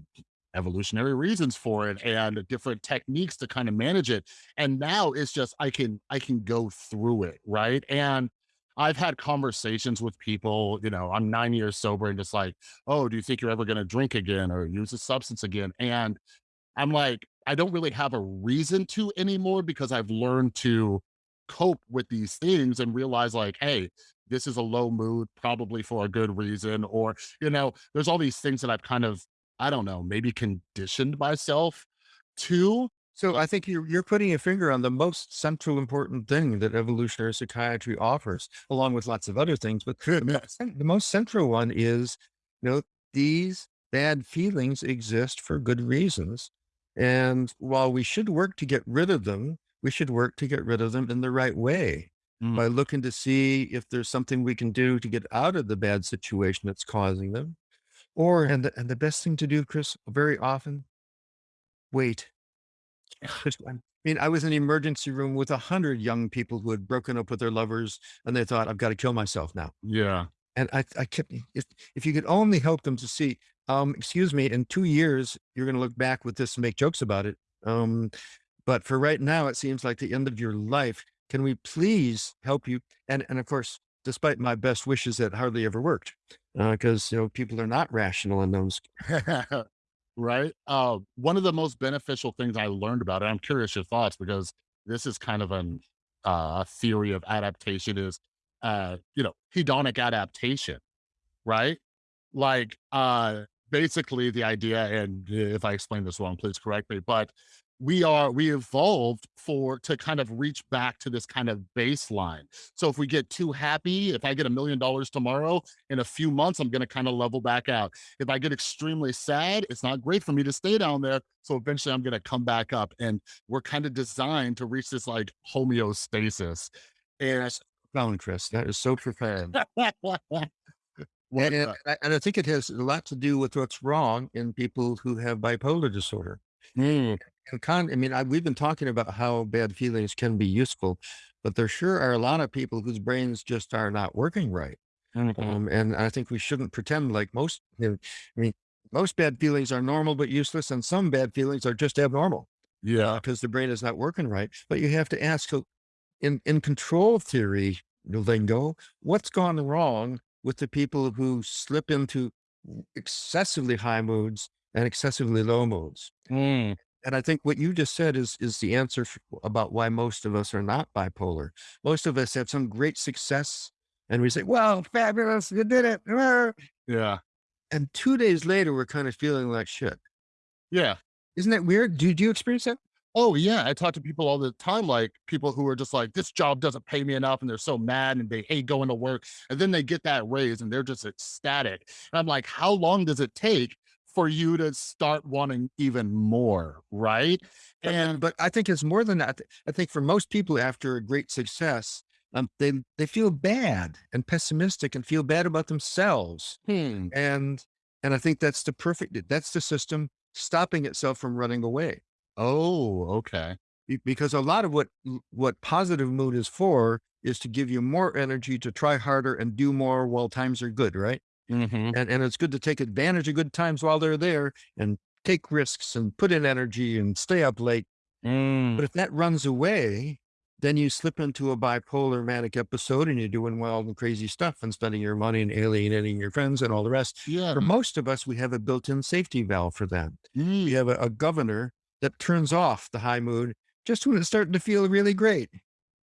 evolutionary reasons for it and different techniques to kind of manage it. And now it's just I can I can go through it, right? And I've had conversations with people, you know, I'm nine years sober and just like, oh, do you think you're ever gonna drink again or use a substance again? And I'm like, I don't really have a reason to anymore because I've learned to cope with these things and realize like, hey, this is a low mood, probably for a good reason. Or, you know, there's all these things that I've kind of, I don't know, maybe conditioned myself to.
So I think you're you're putting a finger on the most central important thing that evolutionary psychiatry offers, along with lots of other things. But the most, the most central one is, you know, these bad feelings exist for good reasons. And while we should work to get rid of them, we should work to get rid of them in the right way
Mm,
by looking to see if there's something we can do to get out of the bad situation that's causing them. Or, and the, and the best thing to do, Chris, very often, wait I mean, I was in the emergency room with a 100 young people who had broken up with their lovers, and they thought, "I've gotta kill myself now."
yeah.
And I I kept if if you could only help them to see, um, "Excuse me, in 2 years, you're gonna look back with this and make jokes about it. Um, but for right now, it seems like the end of your life. Can we please help you?" And and of course, despite my best wishes, that hardly ever worked, because you know, people are not rational in those
right? Uh, one of the most beneficial things I learned about it, I'm curious your thoughts because this is kind of an uh, a theory of adaptation is, uh, you know, hedonic adaptation, right? Like, uh, basically the idea, and if I explain this wrong, please correct me, but we are we evolved for to kind of reach back to this kind of baseline. So if we get too happy, if I get a million dollars tomorrow, in a few months, I'm gonna kind of level back out. If I get extremely sad, it's not great for me to stay down there. So eventually I'm gonna come back up. And we're kind of designed to reach this like homeostasis. And
That's profound, Chris. That is so profound. And and I and I think it has a lot to do with what's wrong in people who have bipolar disorder.
Mm,
And con I mean, I we've been talking about how bad feelings can be useful, but there sure are a lot of people whose brains just are not working right.
mhm.
Um, and I think we shouldn't pretend like most, you know, I mean, most bad feelings are normal but useless, and some bad feelings are just abnormal
Yeah.
because the brain is not working right. But you have to ask, so in in control theory lingo, what's gone wrong with the people who slip into excessively high moods and excessively low moods?
Mm,
And I think what you just said is is the answer about why most of us are not bipolar. Most of us have some great success, and we say, "Well, fabulous, you did it." ah."
yeah.
And 2 days later, we're kind of feeling like shit.
Yeah.
Isn't that weird? Do do you experience that?
Oh, yeah. I talk to people all the time, like people who are just like, this job doesn't pay me enough, and they're so mad and they hate going to work. And then they get that raise and they're just ecstatic. And I'm like, how long does it take for you to start wanting even more? Right. And
but I think it's more than that. I think for most people after a great success, um, they they feel bad and pessimistic and feel bad about themselves.
hmm.
And and I think that's the perfect that's the system stopping itself from running away.
Oh, okay.
Because a lot of what what positive mood is for is to give you more energy to try harder and do more while times are good, right?
Hmm
And and it's good to take advantage of good times while they're there and take risks and put in energy and stay up late.
Mm,
But if that runs away, then you slip into a bipolar manic episode and you're doing wild and crazy stuff and spending your money and alienating your friends and all the rest.
yeah.
For most of us, we have a built-in safety valve for that. We
Mm,
have a, a governor that turns off the high mood just when it's starting to feel really great.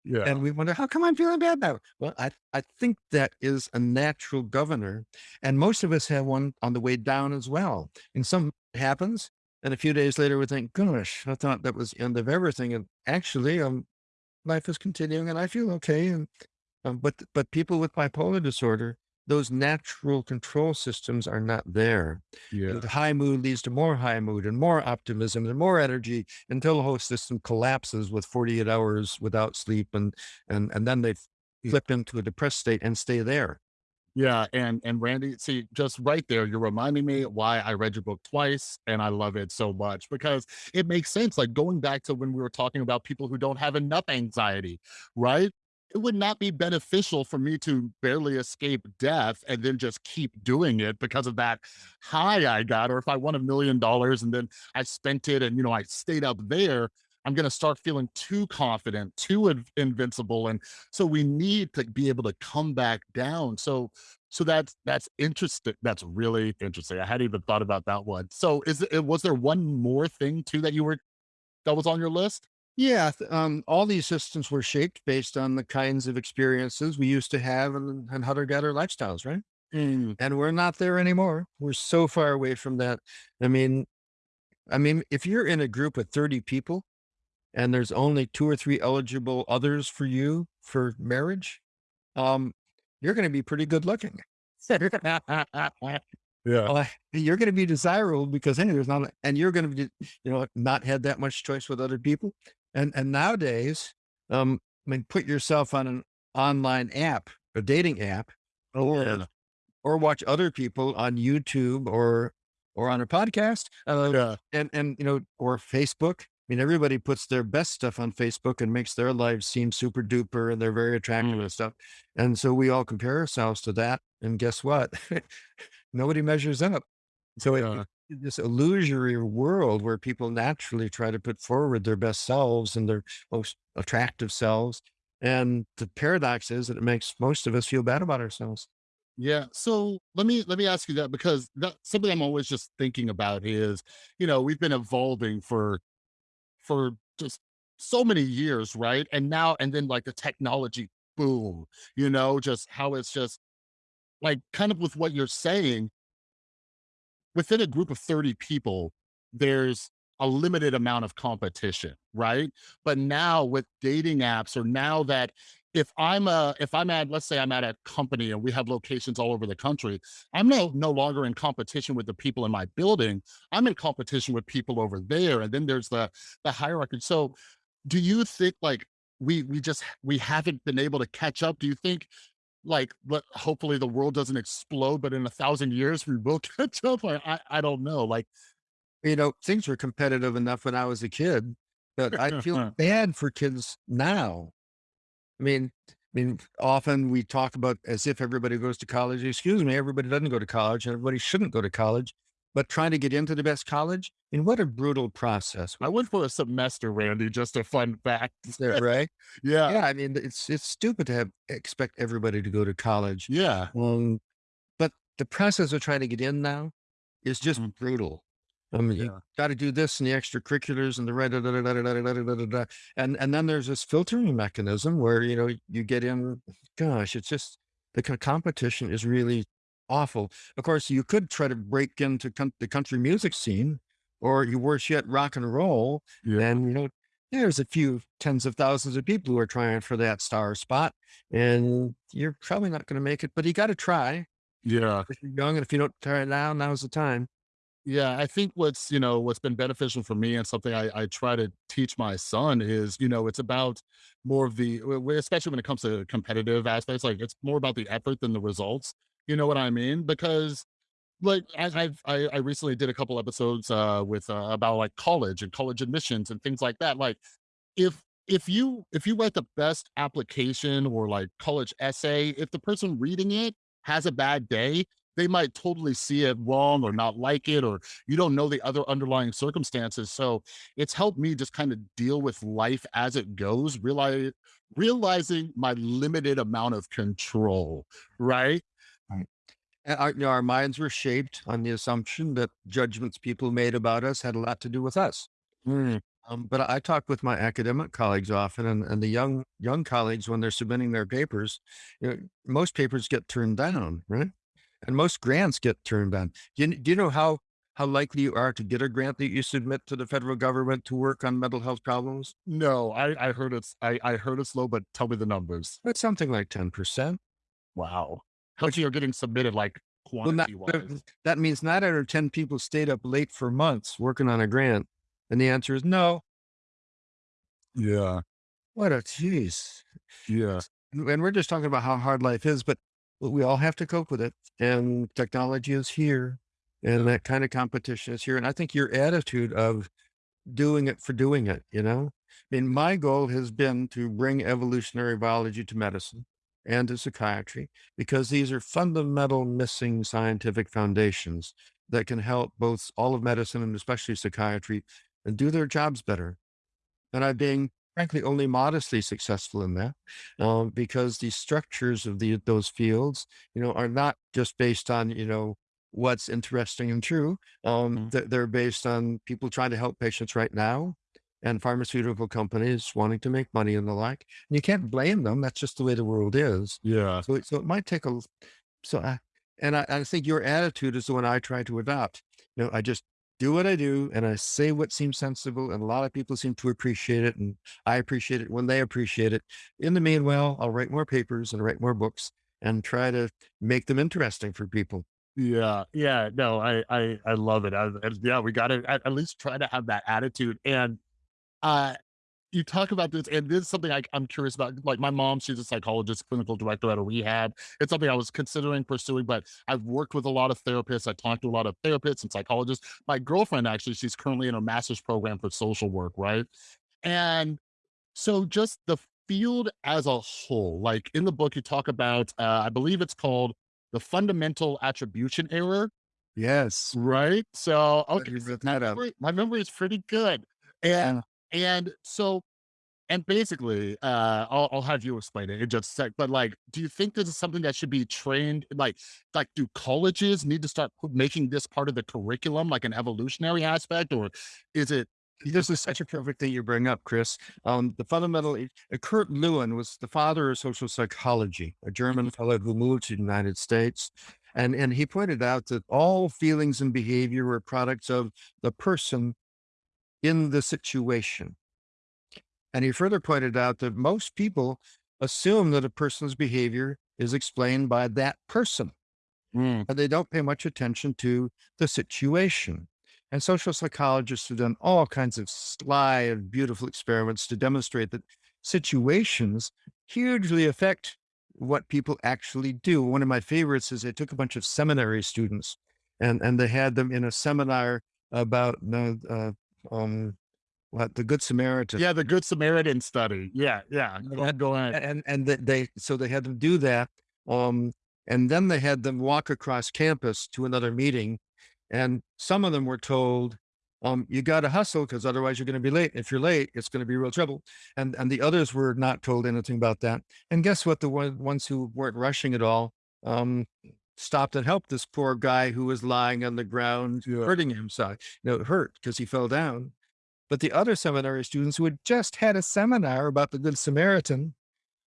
Yeah.
And we wonder, how come I'm feeling bad now? Well, I, I think that is a natural governor. And most of us have one on the way down as well. And some happens. And a few days later, we think, gosh, I thought that was the end of everything. And actually, um, life is continuing and I feel okay. And, um, but, but people with bipolar disorder, those natural control systems are not there.
Yeah.
The high mood leads to more high mood and more optimism and more energy until the whole system collapses with 48 hours without sleep and and and then they flip into a depressed state and stay there.
Yeah, and and Randy, see, just right there, you're reminding me why I read your book twice and I love it so much because it makes sense. Like going back to when we were talking about people who don't have enough anxiety, right? It would not be beneficial for me to barely escape death and then just keep doing it because of that high I got. Or if I won a million dollars and then I spent it and, you know, I stayed up there, I'm going to start feeling too confident, too in- invincible. And so we need to be able to come back down. So so that's that's interesting. That's really interesting. I hadn't even thought about that one. So is it was there one more thing too that you were that was on your list?
Yeah, th- um, all these systems were shaped based on the kinds of experiences we used to have and, and hunter-gatherer lifestyles, right?
Mm,
And we're not there anymore. We're so far away from that. I mean, I mean, if you're in a group of 30 people and there's only two or three eligible others for you for marriage, um, you're going to be pretty good looking.
yeah.
Uh, you're going to be desirable because hey, there's not, and you're going to be, you know, not had that much choice with other people. And and nowadays, um, I mean, put yourself on an online app, a dating app, or
yeah.
or watch other people on YouTube or or on a podcast, uh,
Yeah.
and and you know, or Facebook. I mean, everybody puts their best stuff on Facebook and makes their lives seem super duper and they're very attractive
Mm,
and stuff. And so we all compare ourselves to that. And guess what? Nobody measures up. So it,
yeah.
it's this illusory world where people naturally try to put forward their best selves and their most attractive selves. And the paradox is that it makes most of us feel bad about ourselves.
Yeah. So let me let me ask you that because that something I'm always just thinking about is, you know, we've been evolving for for just so many years, right? And now and then like the technology boom, you know, just how it's just like kind of with what you're saying, within a group of 30 people, there's a limited amount of competition, right? But now with dating apps, or now that if I'm a if I'm at let's say I'm at a company and we have locations all over the country, I'm no no longer in competition with the people in my building. I'm in competition with people over there, and then there's the the hierarchy. So, do you think like we we just we haven't been able to catch up? Do you think like, let hopefully the world doesn't explode, but in a thousand years we will catch up. I, I I don't know. Like,
You know, things were competitive enough when I was a kid that I feel bad for kids now. I mean, I mean, often we talk about as if everybody goes to college. Excuse me, everybody doesn't go to college, and everybody shouldn't go to college. But trying to get into the best college, And what a brutal process.
I went for a semester, Randy. Just a fun fact.
Right?
yeah,
Yeah, I mean, it's it's stupid to have expect everybody to go to college.
yeah,
Um, but the process of trying to get in now is just
mm,
brutal. I mean, you
yeah,
got to do this and the extracurriculars and the right, da, da, da, da, da, da, da, da, da. and and then there's this filtering mechanism where you know you get in. Gosh, it's just the competition is really awful. Of course, you could try to break into the country music scene, or you worse yet, rock and roll.
yeah,
And you know, there's a few tens of thousands of people who are trying for that star spot, and you're probably not going to make it. But you got to try
yeah.
if you're young, and if you don't try it now, now's the time.
Yeah, I think what's, you know, what's been beneficial for me and something I, I try to teach my son is, you know, it's about more of the, especially when it comes to competitive aspects, like it's more about the effort than the results. You know what I mean? Because like I, I've I, I recently did a couple episodes uh, with uh, about like college and college admissions and things like that. Like if if you if you write the best application or like college essay, if the person reading it has a bad day, they might totally see it wrong or not like it, or you don't know the other underlying circumstances. So it's helped me just kind of deal with life as it goes, realize, realizing my limited amount of control, right?
Right. And our, you know, our minds were shaped on the assumption that judgments people made about us had a lot to do with us.
Mm,
Um, but I talk with my academic colleagues often, and, and the young young colleagues when they're submitting their papers, you know, most papers get turned down, right? And most grants get turned down. Do you, do you know how how likely you are to get a grant that you submit to the federal government to work on mental health problems?
no, I, I heard it's I, I heard it's low, but tell me the numbers.
It's something like ten percent.
Wow. How many are getting submitted like
Well, not,
quantity
that
wise?
that means nine out of ten people stayed up late for months working on a grant, and the answer is no.
Yeah.
What a jeez.
Yeah.
And we're just talking about how hard life is, but but we all have to cope with it. And technology is here, and that kind of competition is here. And I think your attitude of doing it for doing it, you know? I mean, my goal has been to bring evolutionary biology to medicine and to psychiatry because these are fundamental missing scientific foundations that can help both all of medicine and especially psychiatry and do their jobs better. And I'm being frankly only modestly successful in that, um, because the structures of the those fields, you know, are not just based on, you know, what's interesting and true. Um,
Mm.
th- they're based on people trying to help patients right now and pharmaceutical companies wanting to make money and the like. And you can't blame them. That's just the way the world is.
Yeah.
So, it- so it might take a, so I, and I, I think your attitude is the one I try to adopt. You know, I just do what I do and I say what seems sensible, and a lot of people seem to appreciate it, and I appreciate it when they appreciate it. In the meanwhile, I'll write more papers and write more books and try to make them interesting for people.
Yeah, yeah, no, I I I love it. I, and yeah, we got to at, at least try to have that attitude. And uh, you talk about this, and this is something I, I'm curious about. Like my mom, she's a psychologist, clinical director at a rehab. It's something I was considering pursuing, but I've worked with a lot of therapists. I talked to a lot of therapists and psychologists. My girlfriend actually, she's currently in a master's program for social work, right? And so just the field as a whole, like in the book, you talk about, uh, I believe it's called the fundamental attribution error,
Yes.
right? So, okay, so my memory, my memory is pretty good. And,
Yeah.
And so, and basically, uh, I'll, I'll have you explain it in just a sec. But like, do you think this is something that should be trained? Like, like, do colleges need to start making this part of the curriculum, like an evolutionary aspect, or is it?
This is such a perfect thing you bring up, Chris. Um, the fundamental, uh, Kurt Lewin was the father of social psychology, a German fellow who moved to the United States. And, and he pointed out that all feelings and behavior were products of the person in the situation. And he further pointed out that most people assume that a person's behavior is explained by that person
Mm,
and they don't pay much attention to the situation. And social psychologists have done all kinds of sly and beautiful experiments to demonstrate that situations hugely affect what people actually do. One of my favorites is they took a bunch of seminary students and, and they had them in a seminar about the, uh, um, what, the Good Samaritan.
yeah, the Good Samaritan study. Yeah, yeah. Go ahead. Go ahead.
and and th- they so they had them do that um and then they had them walk across campus to another meeting and some of them were told um you got to hustle because otherwise you're going to be late if you're late it's going to be real trouble and and the others were not told anything about that and guess what the one, ones who weren't rushing at all um stopped and helped this poor guy who was lying on the ground
Yeah.
hurting himself you know hurt because he fell down but the other seminary students who had just had a seminar about the good samaritan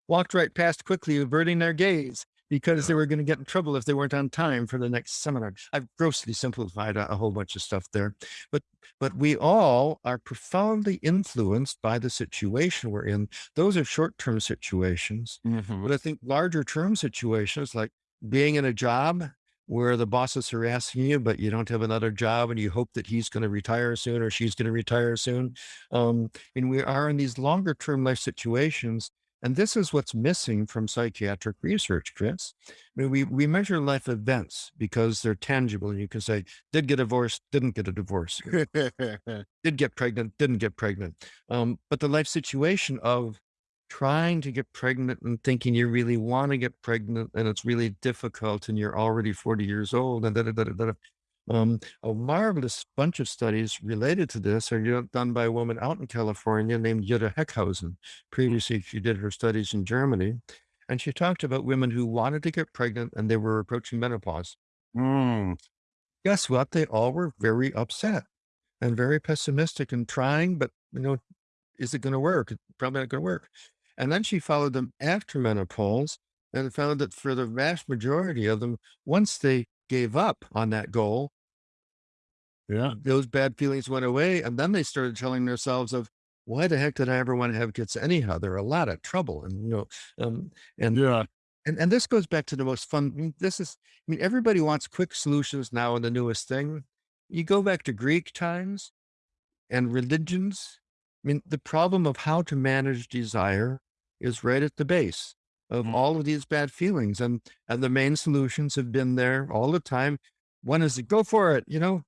walked right past quickly, averting their gaze because they were going to get in trouble if they weren't on time for the next seminar. I've grossly simplified a, a whole bunch of stuff there, but but we all are profoundly influenced by the situation we're in. Those are short-term situations,
Mhm.
but I think larger term situations like being in a job where the boss is harassing you, but you don't have another job and you hope that he's going to retire soon or she's going to retire soon. Um, and we are in these longer term life situations. And this is what's missing from psychiatric research, Chris. I mean, we, we measure life events because they're tangible. And you can say, did get divorced, didn't get a divorce, did get pregnant, didn't get pregnant. Um, but the life situation of trying to get pregnant and thinking you really want to get pregnant and it's really difficult and you're already 40 years old and da, da, da, da, da. Um, a marvelous bunch of studies related to this are done by a woman out in California named Jutta Heckhausen. Previously, she did her studies in Germany, and she talked about women who wanted to get pregnant and they were approaching menopause.
Mm,
Guess what? They all were very upset and very pessimistic and trying, but you know, is it going to work? Probably not going to work. And then she followed them after menopause and found that for the vast majority of them, once they gave up on that goal,
yeah.
those bad feelings went away. And then they started telling themselves of, why the heck did I ever want to have kids anyhow? They're a lot of trouble. And, you know, um, and,
Yeah.
and, and this goes back to the most fun. I mean, this is, I mean, everybody wants quick solutions now in the newest thing. You go back to Greek times and religions. I mean, the problem of how to manage desire is right at the base of
Mm,
all of these bad feelings. And, and the main solutions have been there all the time. One is to go for it, you know,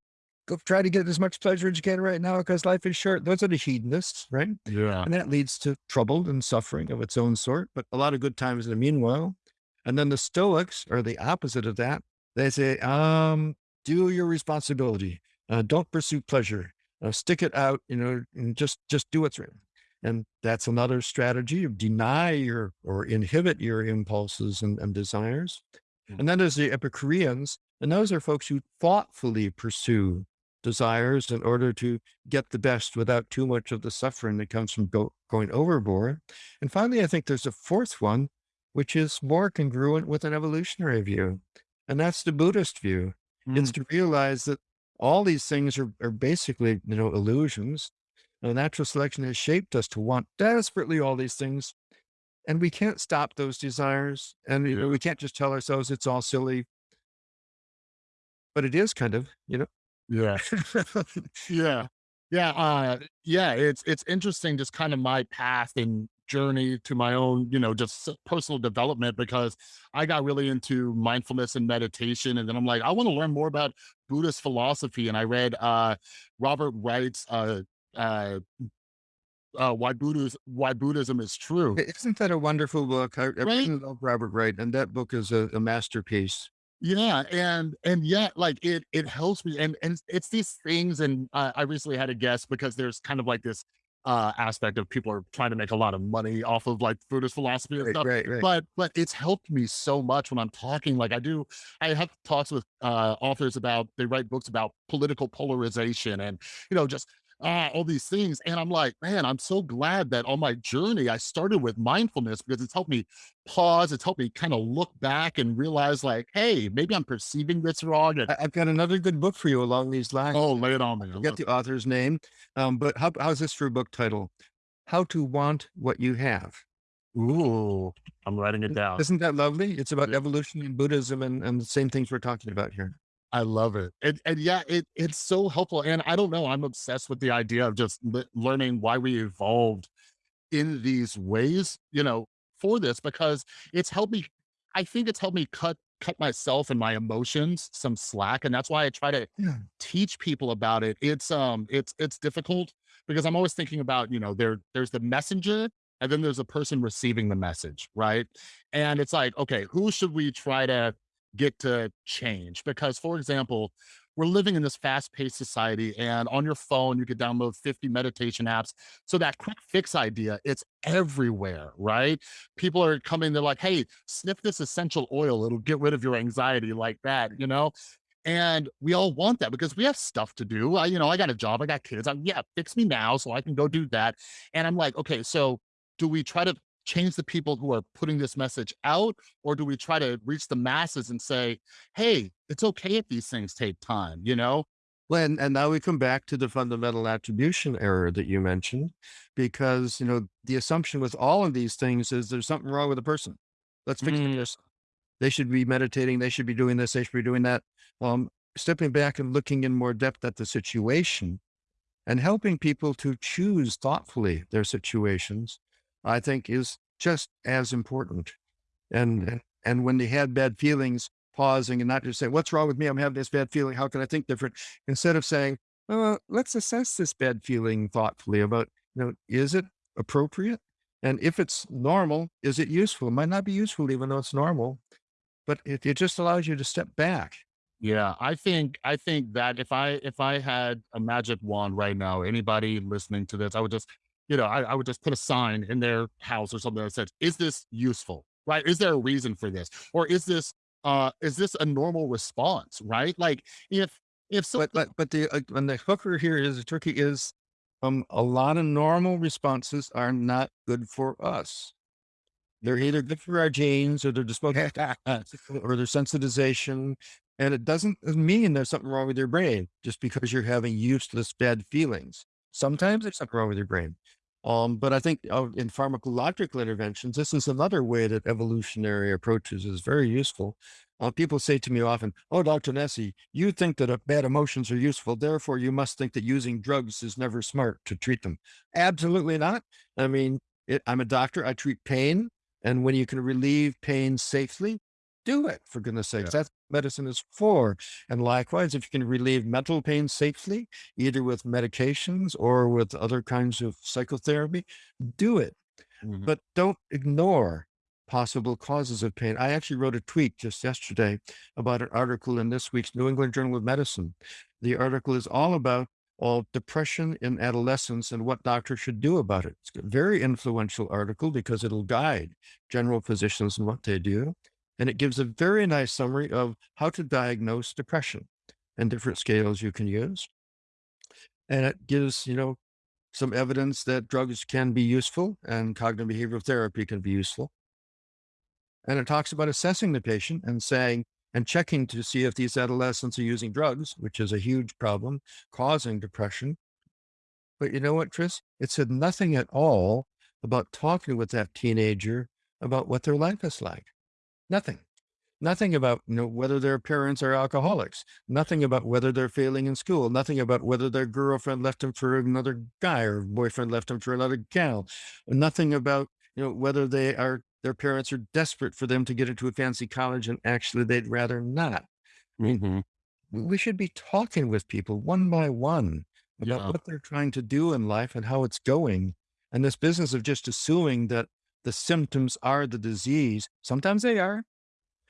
go try to get as much pleasure as you can right now because life is short. Those are the hedonists, right?
Yeah.
And that leads to trouble and suffering of its own sort, but a lot of good times in the meanwhile. And then the Stoics are the opposite of that. They say, um, do your responsibility. Uh, don't pursue pleasure. Uh, stick it out, you know, and just just do what's right. And that's another strategy of deny your or inhibit your impulses and, and desires.
Mm,
And then there's the Epicureans, and those are folks who thoughtfully pursue desires in order to get the best without too much of the suffering that comes from go, going overboard. And finally, I think there's a fourth one, which is more congruent with an evolutionary view. And that's the Buddhist view. It's
mm,
to realize that all these things are, are basically, you know, illusions. And natural selection has shaped us to want desperately all these things. And we can't stop those desires. And you know,
Yeah.
we can't just tell ourselves it's all silly, but it is kind of, you know.
Yeah. Yeah. Yeah, uh, yeah, it's it's interesting just kind of my path and journey to my own, you know, just personal development because I got really into mindfulness and meditation. And then I'm like, I want to learn more about Buddhist philosophy. And I read uh Robert Wright's uh uh uh why Buddhism why Buddhism is true.
Isn't that a wonderful book? I, I
Right?
really love Robert Wright, and that book is a, a masterpiece.
Yeah, and and yet, like it it helps me, and and it's these things. And uh, I recently had a guest because there's kind of like this uh aspect of people are trying to make a lot of money off of like Buddhist philosophy and
Right,
stuff.
right, right.
But but it's helped me so much when I'm talking. Like I do, I have talks with uh authors about they write books about political polarization and you know just ah, all these things. And I'm like, man, I'm so glad that on my journey I started with mindfulness because it's helped me pause. It's helped me kind of look back and realize, like, hey, maybe I'm perceiving this wrong. And
I, I've got another good book for you along these lines.
oh, lay it on me. I
Forget the author's name, um, but how, how's this for a book title? How to Want What You Have.
Ooh, I'm writing it down.
Isn't that lovely? It's about
Yeah,
evolution and Buddhism and, and the same things we're talking about here.
I love it. And, and yeah, it it's so helpful. And I don't know, I'm obsessed with the idea of just le- learning why we evolved in these ways, you know, for this because it's helped me. I think it's helped me cut cut myself and my emotions some slack, and that's why I try to
Yeah.
teach people about it. It's um, it's it's difficult because I'm always thinking about you know there there's the messenger and then there's a person receiving the message, right? And it's like, okay, who should we try to get to change? Because, for example, we're living in this fast-paced society, and on your phone you could download 50 meditation apps so that quick fix idea, it's everywhere, right? People are coming, they're like, hey, sniff this essential oil, it'll get rid of your anxiety like that, you know? And we all want that because we have stuff to do. I, you know, I got a job, I got kids. I'm, yeah, fix me now so I can go do that. And I'm like, okay, so do we try to change the people who are putting this message out, or do we try to reach the masses and say, hey, it's okay if these things take time, you know?
Well, and, and now we come back to the fundamental attribution error that you mentioned, because, you know, the assumption with all of these things is there's something wrong with the person. Let's fix
Mm,
person. They should be meditating. They should be doing this. They should be doing that. Um, stepping back and looking in more depth at the situation and helping people to choose thoughtfully their situations, I think is just as important. And, and, when they had bad feelings, pausing and not just saying, what's wrong with me? I'm having this bad feeling. How can I think different? Instead of saying, uh, let's assess this bad feeling thoughtfully about, you know, is it appropriate? And if it's normal, is it useful? It might not be useful even though it's normal, but it, it just allows you to step back.
Yeah, I think I think that if I if I had a magic wand right now, anybody listening to this, I would just, you know, I, I would just put a sign in their house or something that says, "Is this useful? Right? Is there a reason for this, or is this uh is this a normal response? Right? Like if if
But but but the uh, and the hooker here is the turkey is um a lot of normal responses are not good for us. They're either good for our genes or they're disposable or their sensitization. And it doesn't mean there's something wrong with your brain just because you're having useless bad feelings. Sometimes there's something wrong with your brain. Um, but I think uh, in pharmacological interventions, this is another way that evolutionary approaches is very useful. Uh, people say to me often, "Oh, Dr. Nesse, you think that uh, bad emotions are useful, therefore you must think that using drugs is never smart to treat them." Absolutely not. I mean, it, I'm a doctor. I treat pain. And when you can relieve pain safely, do it for goodness sakes.
yeah,
That's what medicine is for. And likewise, if you can relieve mental pain safely, either with medications or with other kinds of psychotherapy, do it.
mhm,
But don't ignore possible causes of pain. I actually wrote a tweet just yesterday about an article in this week's New England Journal of Medicine. The article is all about all depression in adolescence and what doctors should do about it. It's a very influential article because it'll guide general physicians in what they do. And it gives a very nice summary of how to diagnose depression and different scales you can use. And it gives, you know, some evidence that drugs can be useful and cognitive behavioral therapy can be useful. And it talks about assessing the patient and saying, and checking to see if these adolescents are using drugs, which is a huge problem causing depression. But you know what, Chris? It said nothing at all about talking with that teenager about what their life is like. Nothing. Nothing about you know whether their parents are alcoholics. Nothing about whether they're failing in school. Nothing about whether their girlfriend left them for another guy or boyfriend left them for another gal. Nothing about you know whether they are their parents are desperate for them to get into a fancy college and actually they'd rather not. I mean,
mhm,
we we should be talking with people one by one about
yeah,
what they're trying to do in life and how it's going. And this business of just assuming that the symptoms are the disease, sometimes they are,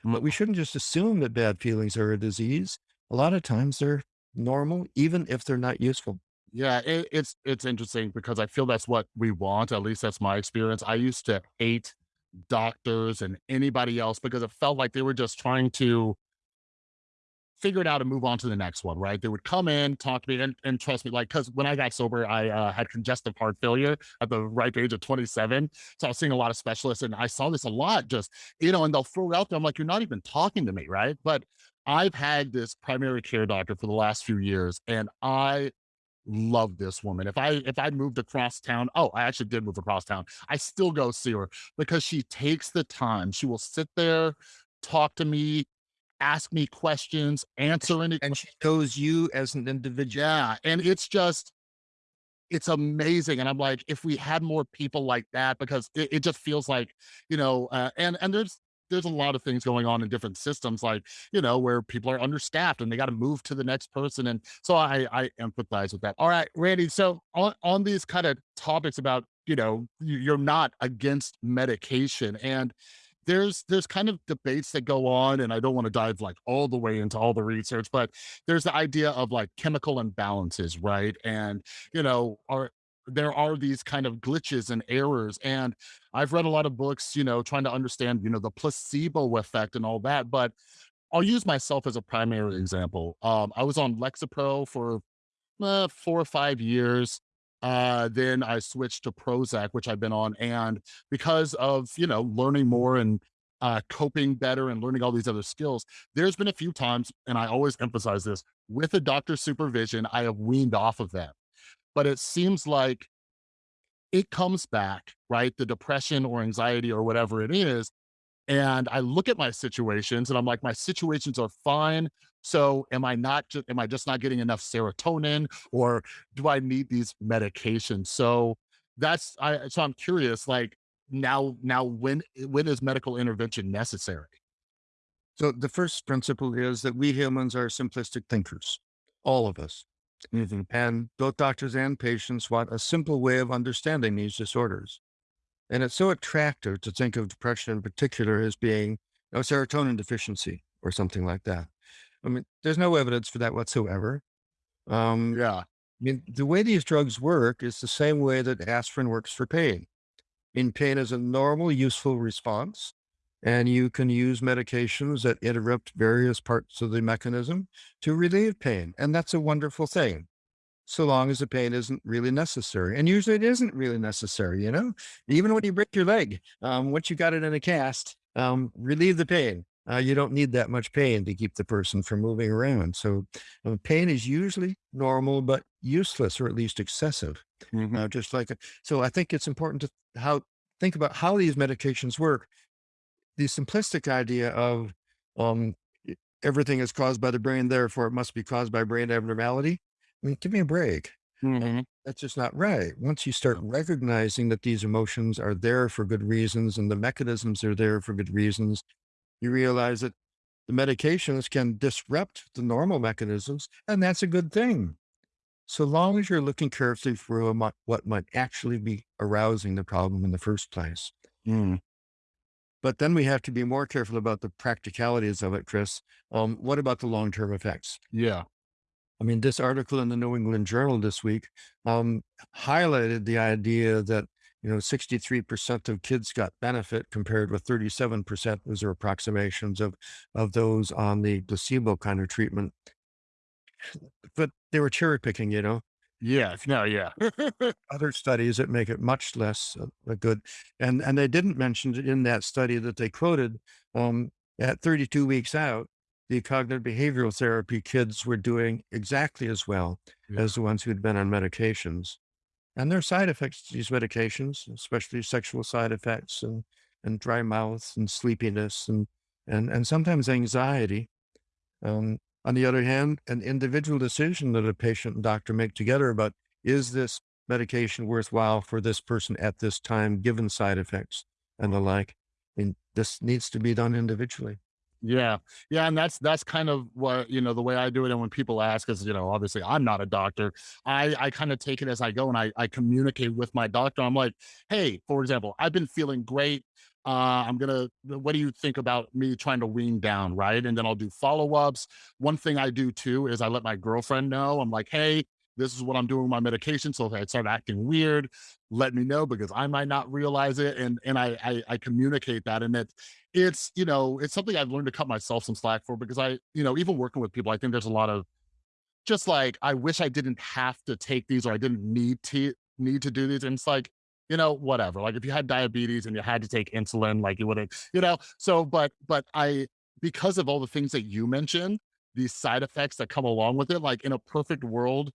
but we mm-hmm. shouldn't just assume that bad feelings are a disease. A lot of times they're normal, even if they're not useful.
yeah. It, it's it's interesting because I feel that's what we want. At least that's my experience. I used to hate doctors and anybody else because it felt like they were just trying to figure it out and move on to the next one, right? They would come in, talk to me, and, and trust me, like, because when I got sober, I uh, had congestive heart failure at the ripe age of 27. So I was seeing a lot of specialists, and I saw this a lot just, you know, and they'll throw it out there. I'm like, you're not even talking to me, right? But I've had this primary care doctor for the last few years, and I love this woman. If I if I moved across town, oh, I actually did move across town. I still go see her because she takes the time. She will sit there, talk to me, ask me questions, answer any
And she knows you as an individual.
yeah, and it's just it's amazing, and I'm like, if we had more people like that because it it just feels like, you know, uh, and and there's there's a lot of things going on in different systems, like, you know, where people are understaffed and they gotta move to the next person, and so I I empathize with that. Alright, Randy, so on on these kinda topics about, you know, you you're not against medication, and there's there's kind of debates that go on, and I don't wanna dive, like, all the way into all the research, but there's the idea of, like, chemical imbalances, right? And, you know, are there are these kind of glitches and errors, and I've read a lot of books, you know, trying to understand, you know, the placebo effect and all that, but I'll use myself as a primary example. Um, I was on Lexapro for uh, 4 or 5 years. Uh, then I switched to Prozac, which I've been on, and because of, you know, learning more and, uh, coping better and learning all these other skills, there's been a few times, and I always emphasize this, with a doctor's supervision, I have weaned off of them. But it seems like it comes back, right? The depression or anxiety or whatever it is, and I look at my situations and I'm like, my situations are fine. So am I not just am I just not getting enough serotonin or do I need these medications? So that's I so I'm curious, like now now when when is medical intervention necessary?
So the first principle is that we humans are simplistic thinkers, all of us.
Mhm.
And both doctors and patients want a simple way of understanding these disorders. And it's so attractive to think of depression in particular as being a serotonin deficiency or something like that. I mean, there's no evidence for that whatsoever. Um,
Yeah.
I mean, the way these drugs work is the same way that aspirin works for pain. In pain is a normal, useful response, and you can use medications that interrupt various parts of the mechanism to relieve pain. And that's a wonderful thing, so long as the pain isn't really necessary. And usually it isn't really necessary, you know, even when you break your leg, um, once you got it in a cast, um, relieve the pain. Uh, you don't need that much pain to keep the person from moving around. So uh, pain is usually normal, but useless or at least excessive.
Mhm.
Uh, just like, a- so I think it's important to how think about how these medications work. The simplistic idea of um, everything is caused by the brain, therefore it must be caused by brain abnormality. I mean, give me a break.
Mhm.
That's just not right. Once you start recognizing that these emotions are there for good reasons and the mechanisms are there for good reasons, you realize that the medications can disrupt the normal mechanisms, and that's a good thing. So long as you're looking carefully for what might actually be arousing the problem in the first place.
Mm.
But then we have to be more careful about the practicalities of it, Chris. Um, what about the long term effects?
Yeah.
I mean, this article in the New England Journal this week um, highlighted the idea that, you know, 63% of kids got benefit compared with 37%. Those are approximations of, of those on the placebo kind of treatment. But they were cherry picking, you know,
Yes. No, yeah.
other studies that make it much less uh, good. And, and they didn't mention in that study that they quoted um, at 32 weeks out, the cognitive behavioral therapy kids were doing exactly as well
Yeah.
as the ones who'd been on medications. And there are side effects to these medications, especially sexual side effects and, and dry mouth and sleepiness and, and, and sometimes anxiety. Um, on the other hand, an individual decision that a patient and doctor make together about is this medication worthwhile for this person at this time, given side effects and the like. And this needs to be done individually.
Yeah. Yeah, and that's that's kind of what, you know, the way I do it, and when people ask us, you know, obviously, I'm not a doctor. I I kinda take it as I go, and I I communicate with my doctor. I'm like, "Hey," for example, "I've been feeling great. Uh, I'm gonna what do you think about me trying to wean down?" Right? And then I'll do follow-ups. One thing I do too is I let my girlfriend know. I'm like, "Hey, this is what I'm doing with my medication, so if I start acting weird, let me know because I might not realize it." And and I I I communicate that, and it it's, you know, it's something I've learned to cut myself some slack for because I, you know, even working with people, I think there's a lot of just like, I wish I didn't have to take these or I didn't need to need to do these. And it's like, you know, whatever. Like if you had diabetes and you had to take insulin, like you wouldn't, you know. So, but but I because of all the things that you mentioned, these side effects that come along with it, like in a perfect world,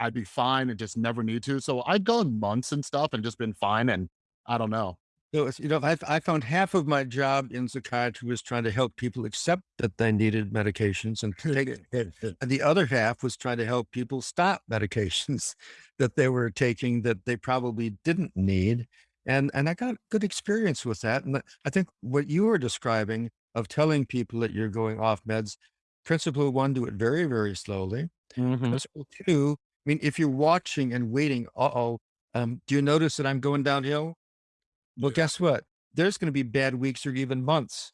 I'd be fine and just never need to. So I've gone months and stuff and just been fine. And I don't know.
So, it's- you know, I, I found half of my job in psychiatry was trying to help people accept that they needed medications and take it. And the other half was trying to help people stop medications that they were taking that they probably didn't need. And and I got good experience with that. And I think what you were describing of telling people that you're going off meds, principle one, do it very, very slowly.
Mhm.
Principle two, I mean, if you're watching and waiting, uh-oh, um, do you notice that I'm going downhill? Well,
Yeah.
guess what? There's going to be bad weeks or even months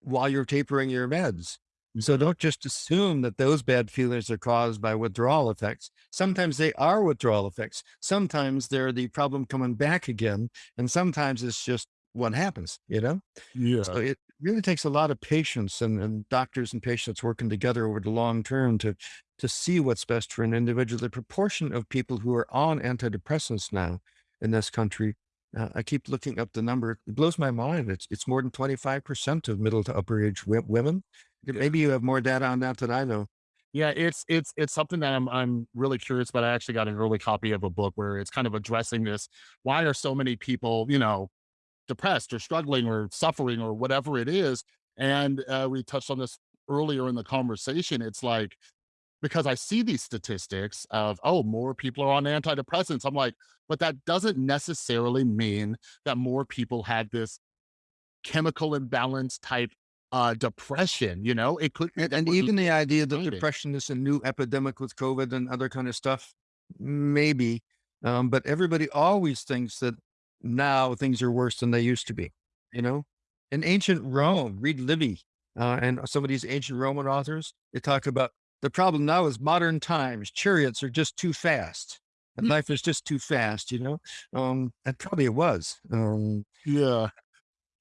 while you're tapering your meds. So mm-hmm. don't just assume that those bad feelings are caused by withdrawal effects. Sometimes they are withdrawal effects. Sometimes they're the problem coming back again. And sometimes it's just what happens, you know?
Yeah.
So it really takes a lot of patience and, and doctors and patients working together over the long term to to see what's best for an individual. The proportion of people who are on antidepressants now in this country, uh, I keep looking up the number. It blows my mind. It's it's more than twenty five percent of middle to upper age wo- women. Maybe you have more data on that than I know.
Yeah, it's it's it's something that I'm I'm really curious about. I actually got an early copy of a book where it's kind of addressing this. Why are so many people, you know, depressed or struggling or suffering or whatever it is? And uh, we touched on this earlier in the conversation. It's like because I see these statistics of oh, more people are on antidepressants. I'm like, but that doesn't necessarily mean that more people had this chemical imbalance type uh depression. You know, it could
And, and even the idea that depression is a new epidemic with COVID and other kind of stuff, maybe. Um, but everybody always thinks that now things are worse than they used to be. You know, in ancient Rome, read Livy uh, and some of these ancient Roman authors. They talk about the problem now is modern times. Chariots are just too fast. And
Mm,
life is just too fast, you know. Um, and probably it was. Um,
Yeah.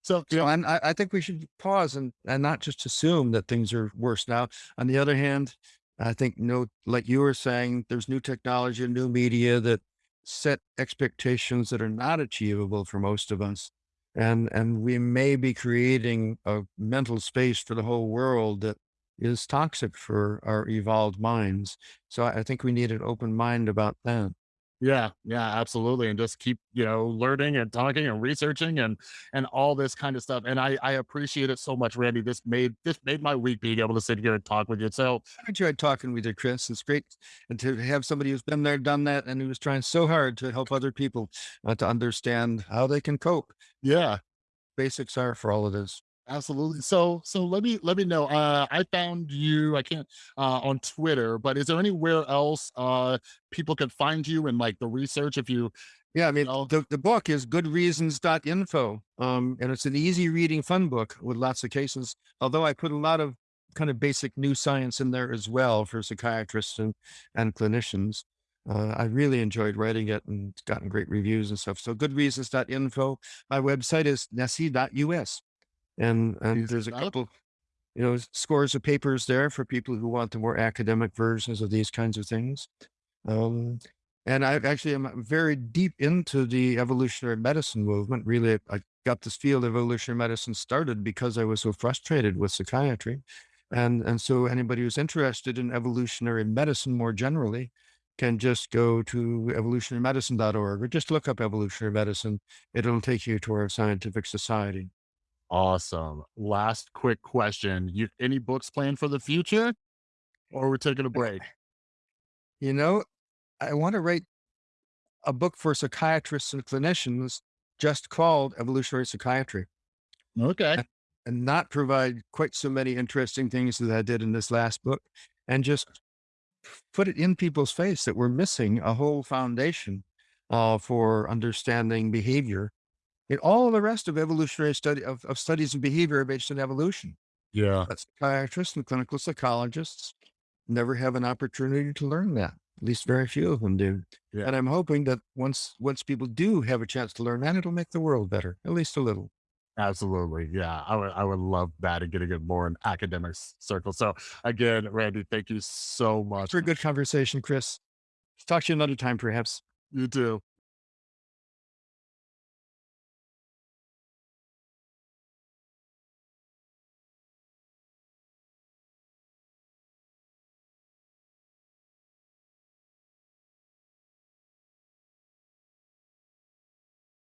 So
you know, and I, I think we should pause and, and not just assume that things are worse now. On the other hand, I think, no, like you were saying, there's new technology and new media that set expectations that are not achievable for most of us. And and we may be creating a mental space for the whole world that is toxic for our evolved minds. So I I think we need an open mind about that.
Yeah, yeah, absolutely, and just keep, you know, learning and talking and researching and and all this kind of stuff, and I I appreciate it so much, Randy. This made this made my week being able to sit here and talk with you. So,
I enjoyed talking with you, Chris. It's great and to have somebody who's been there, done that, and who was trying so hard to help other people uh, to understand how they can cope.
yeah,
Basics are for all of this.
Absolutely. So so let me let me know. Uh I found you, I can't uh on Twitter, but is there anywhere else uh people can find you and like the research if you,
Yeah, I mean,
know
the, the book is goodreasons.info. Um, and it's an easy reading, fun book with lots of cases. Although I put a lot of kind of basic new science in there as well for psychiatrists and, and clinicians. Uh, I really enjoyed writing it and gotten great reviews and stuff. So goodreasons.info. My website is nesse.us. And, and
easy
there's a couple, you know, scores of papers there for people who want the more academic versions of these kinds of things. Um, and I actually am very deep into the evolutionary medicine movement. Really, I got this field of evolutionary medicine started because I was so frustrated with psychiatry. And, and so anybody who's interested in evolutionary medicine more generally can just go to evolutionarymedicine.org or just look up evolutionary medicine. It'll take you to our scientific society.
Awesome. Last quick question. You any books planned for the future or we're taking a break?
You know, I want to write a book for psychiatrists and clinicians just called Evolutionary Psychiatry.
Okay.
and not provide quite so many interesting things that I did in this last book, and just put it in people's face that we're missing a whole foundation uh, for understanding behavior. And all the rest of evolutionary study of, of studies in behavior based on evolution.
Yeah.
But psychiatrists and clinical psychologists never have an opportunity to learn that. At least very few of them do.
Yeah.
And I'm hoping that once once people do have a chance to learn that, it'll make the world better, at least a little.
Absolutely. Yeah. I would I would love that and getting it more in academic circles. So again, Randy, thank you so much.
for a good conversation, Chris. Talk to you another time, perhaps.
You too.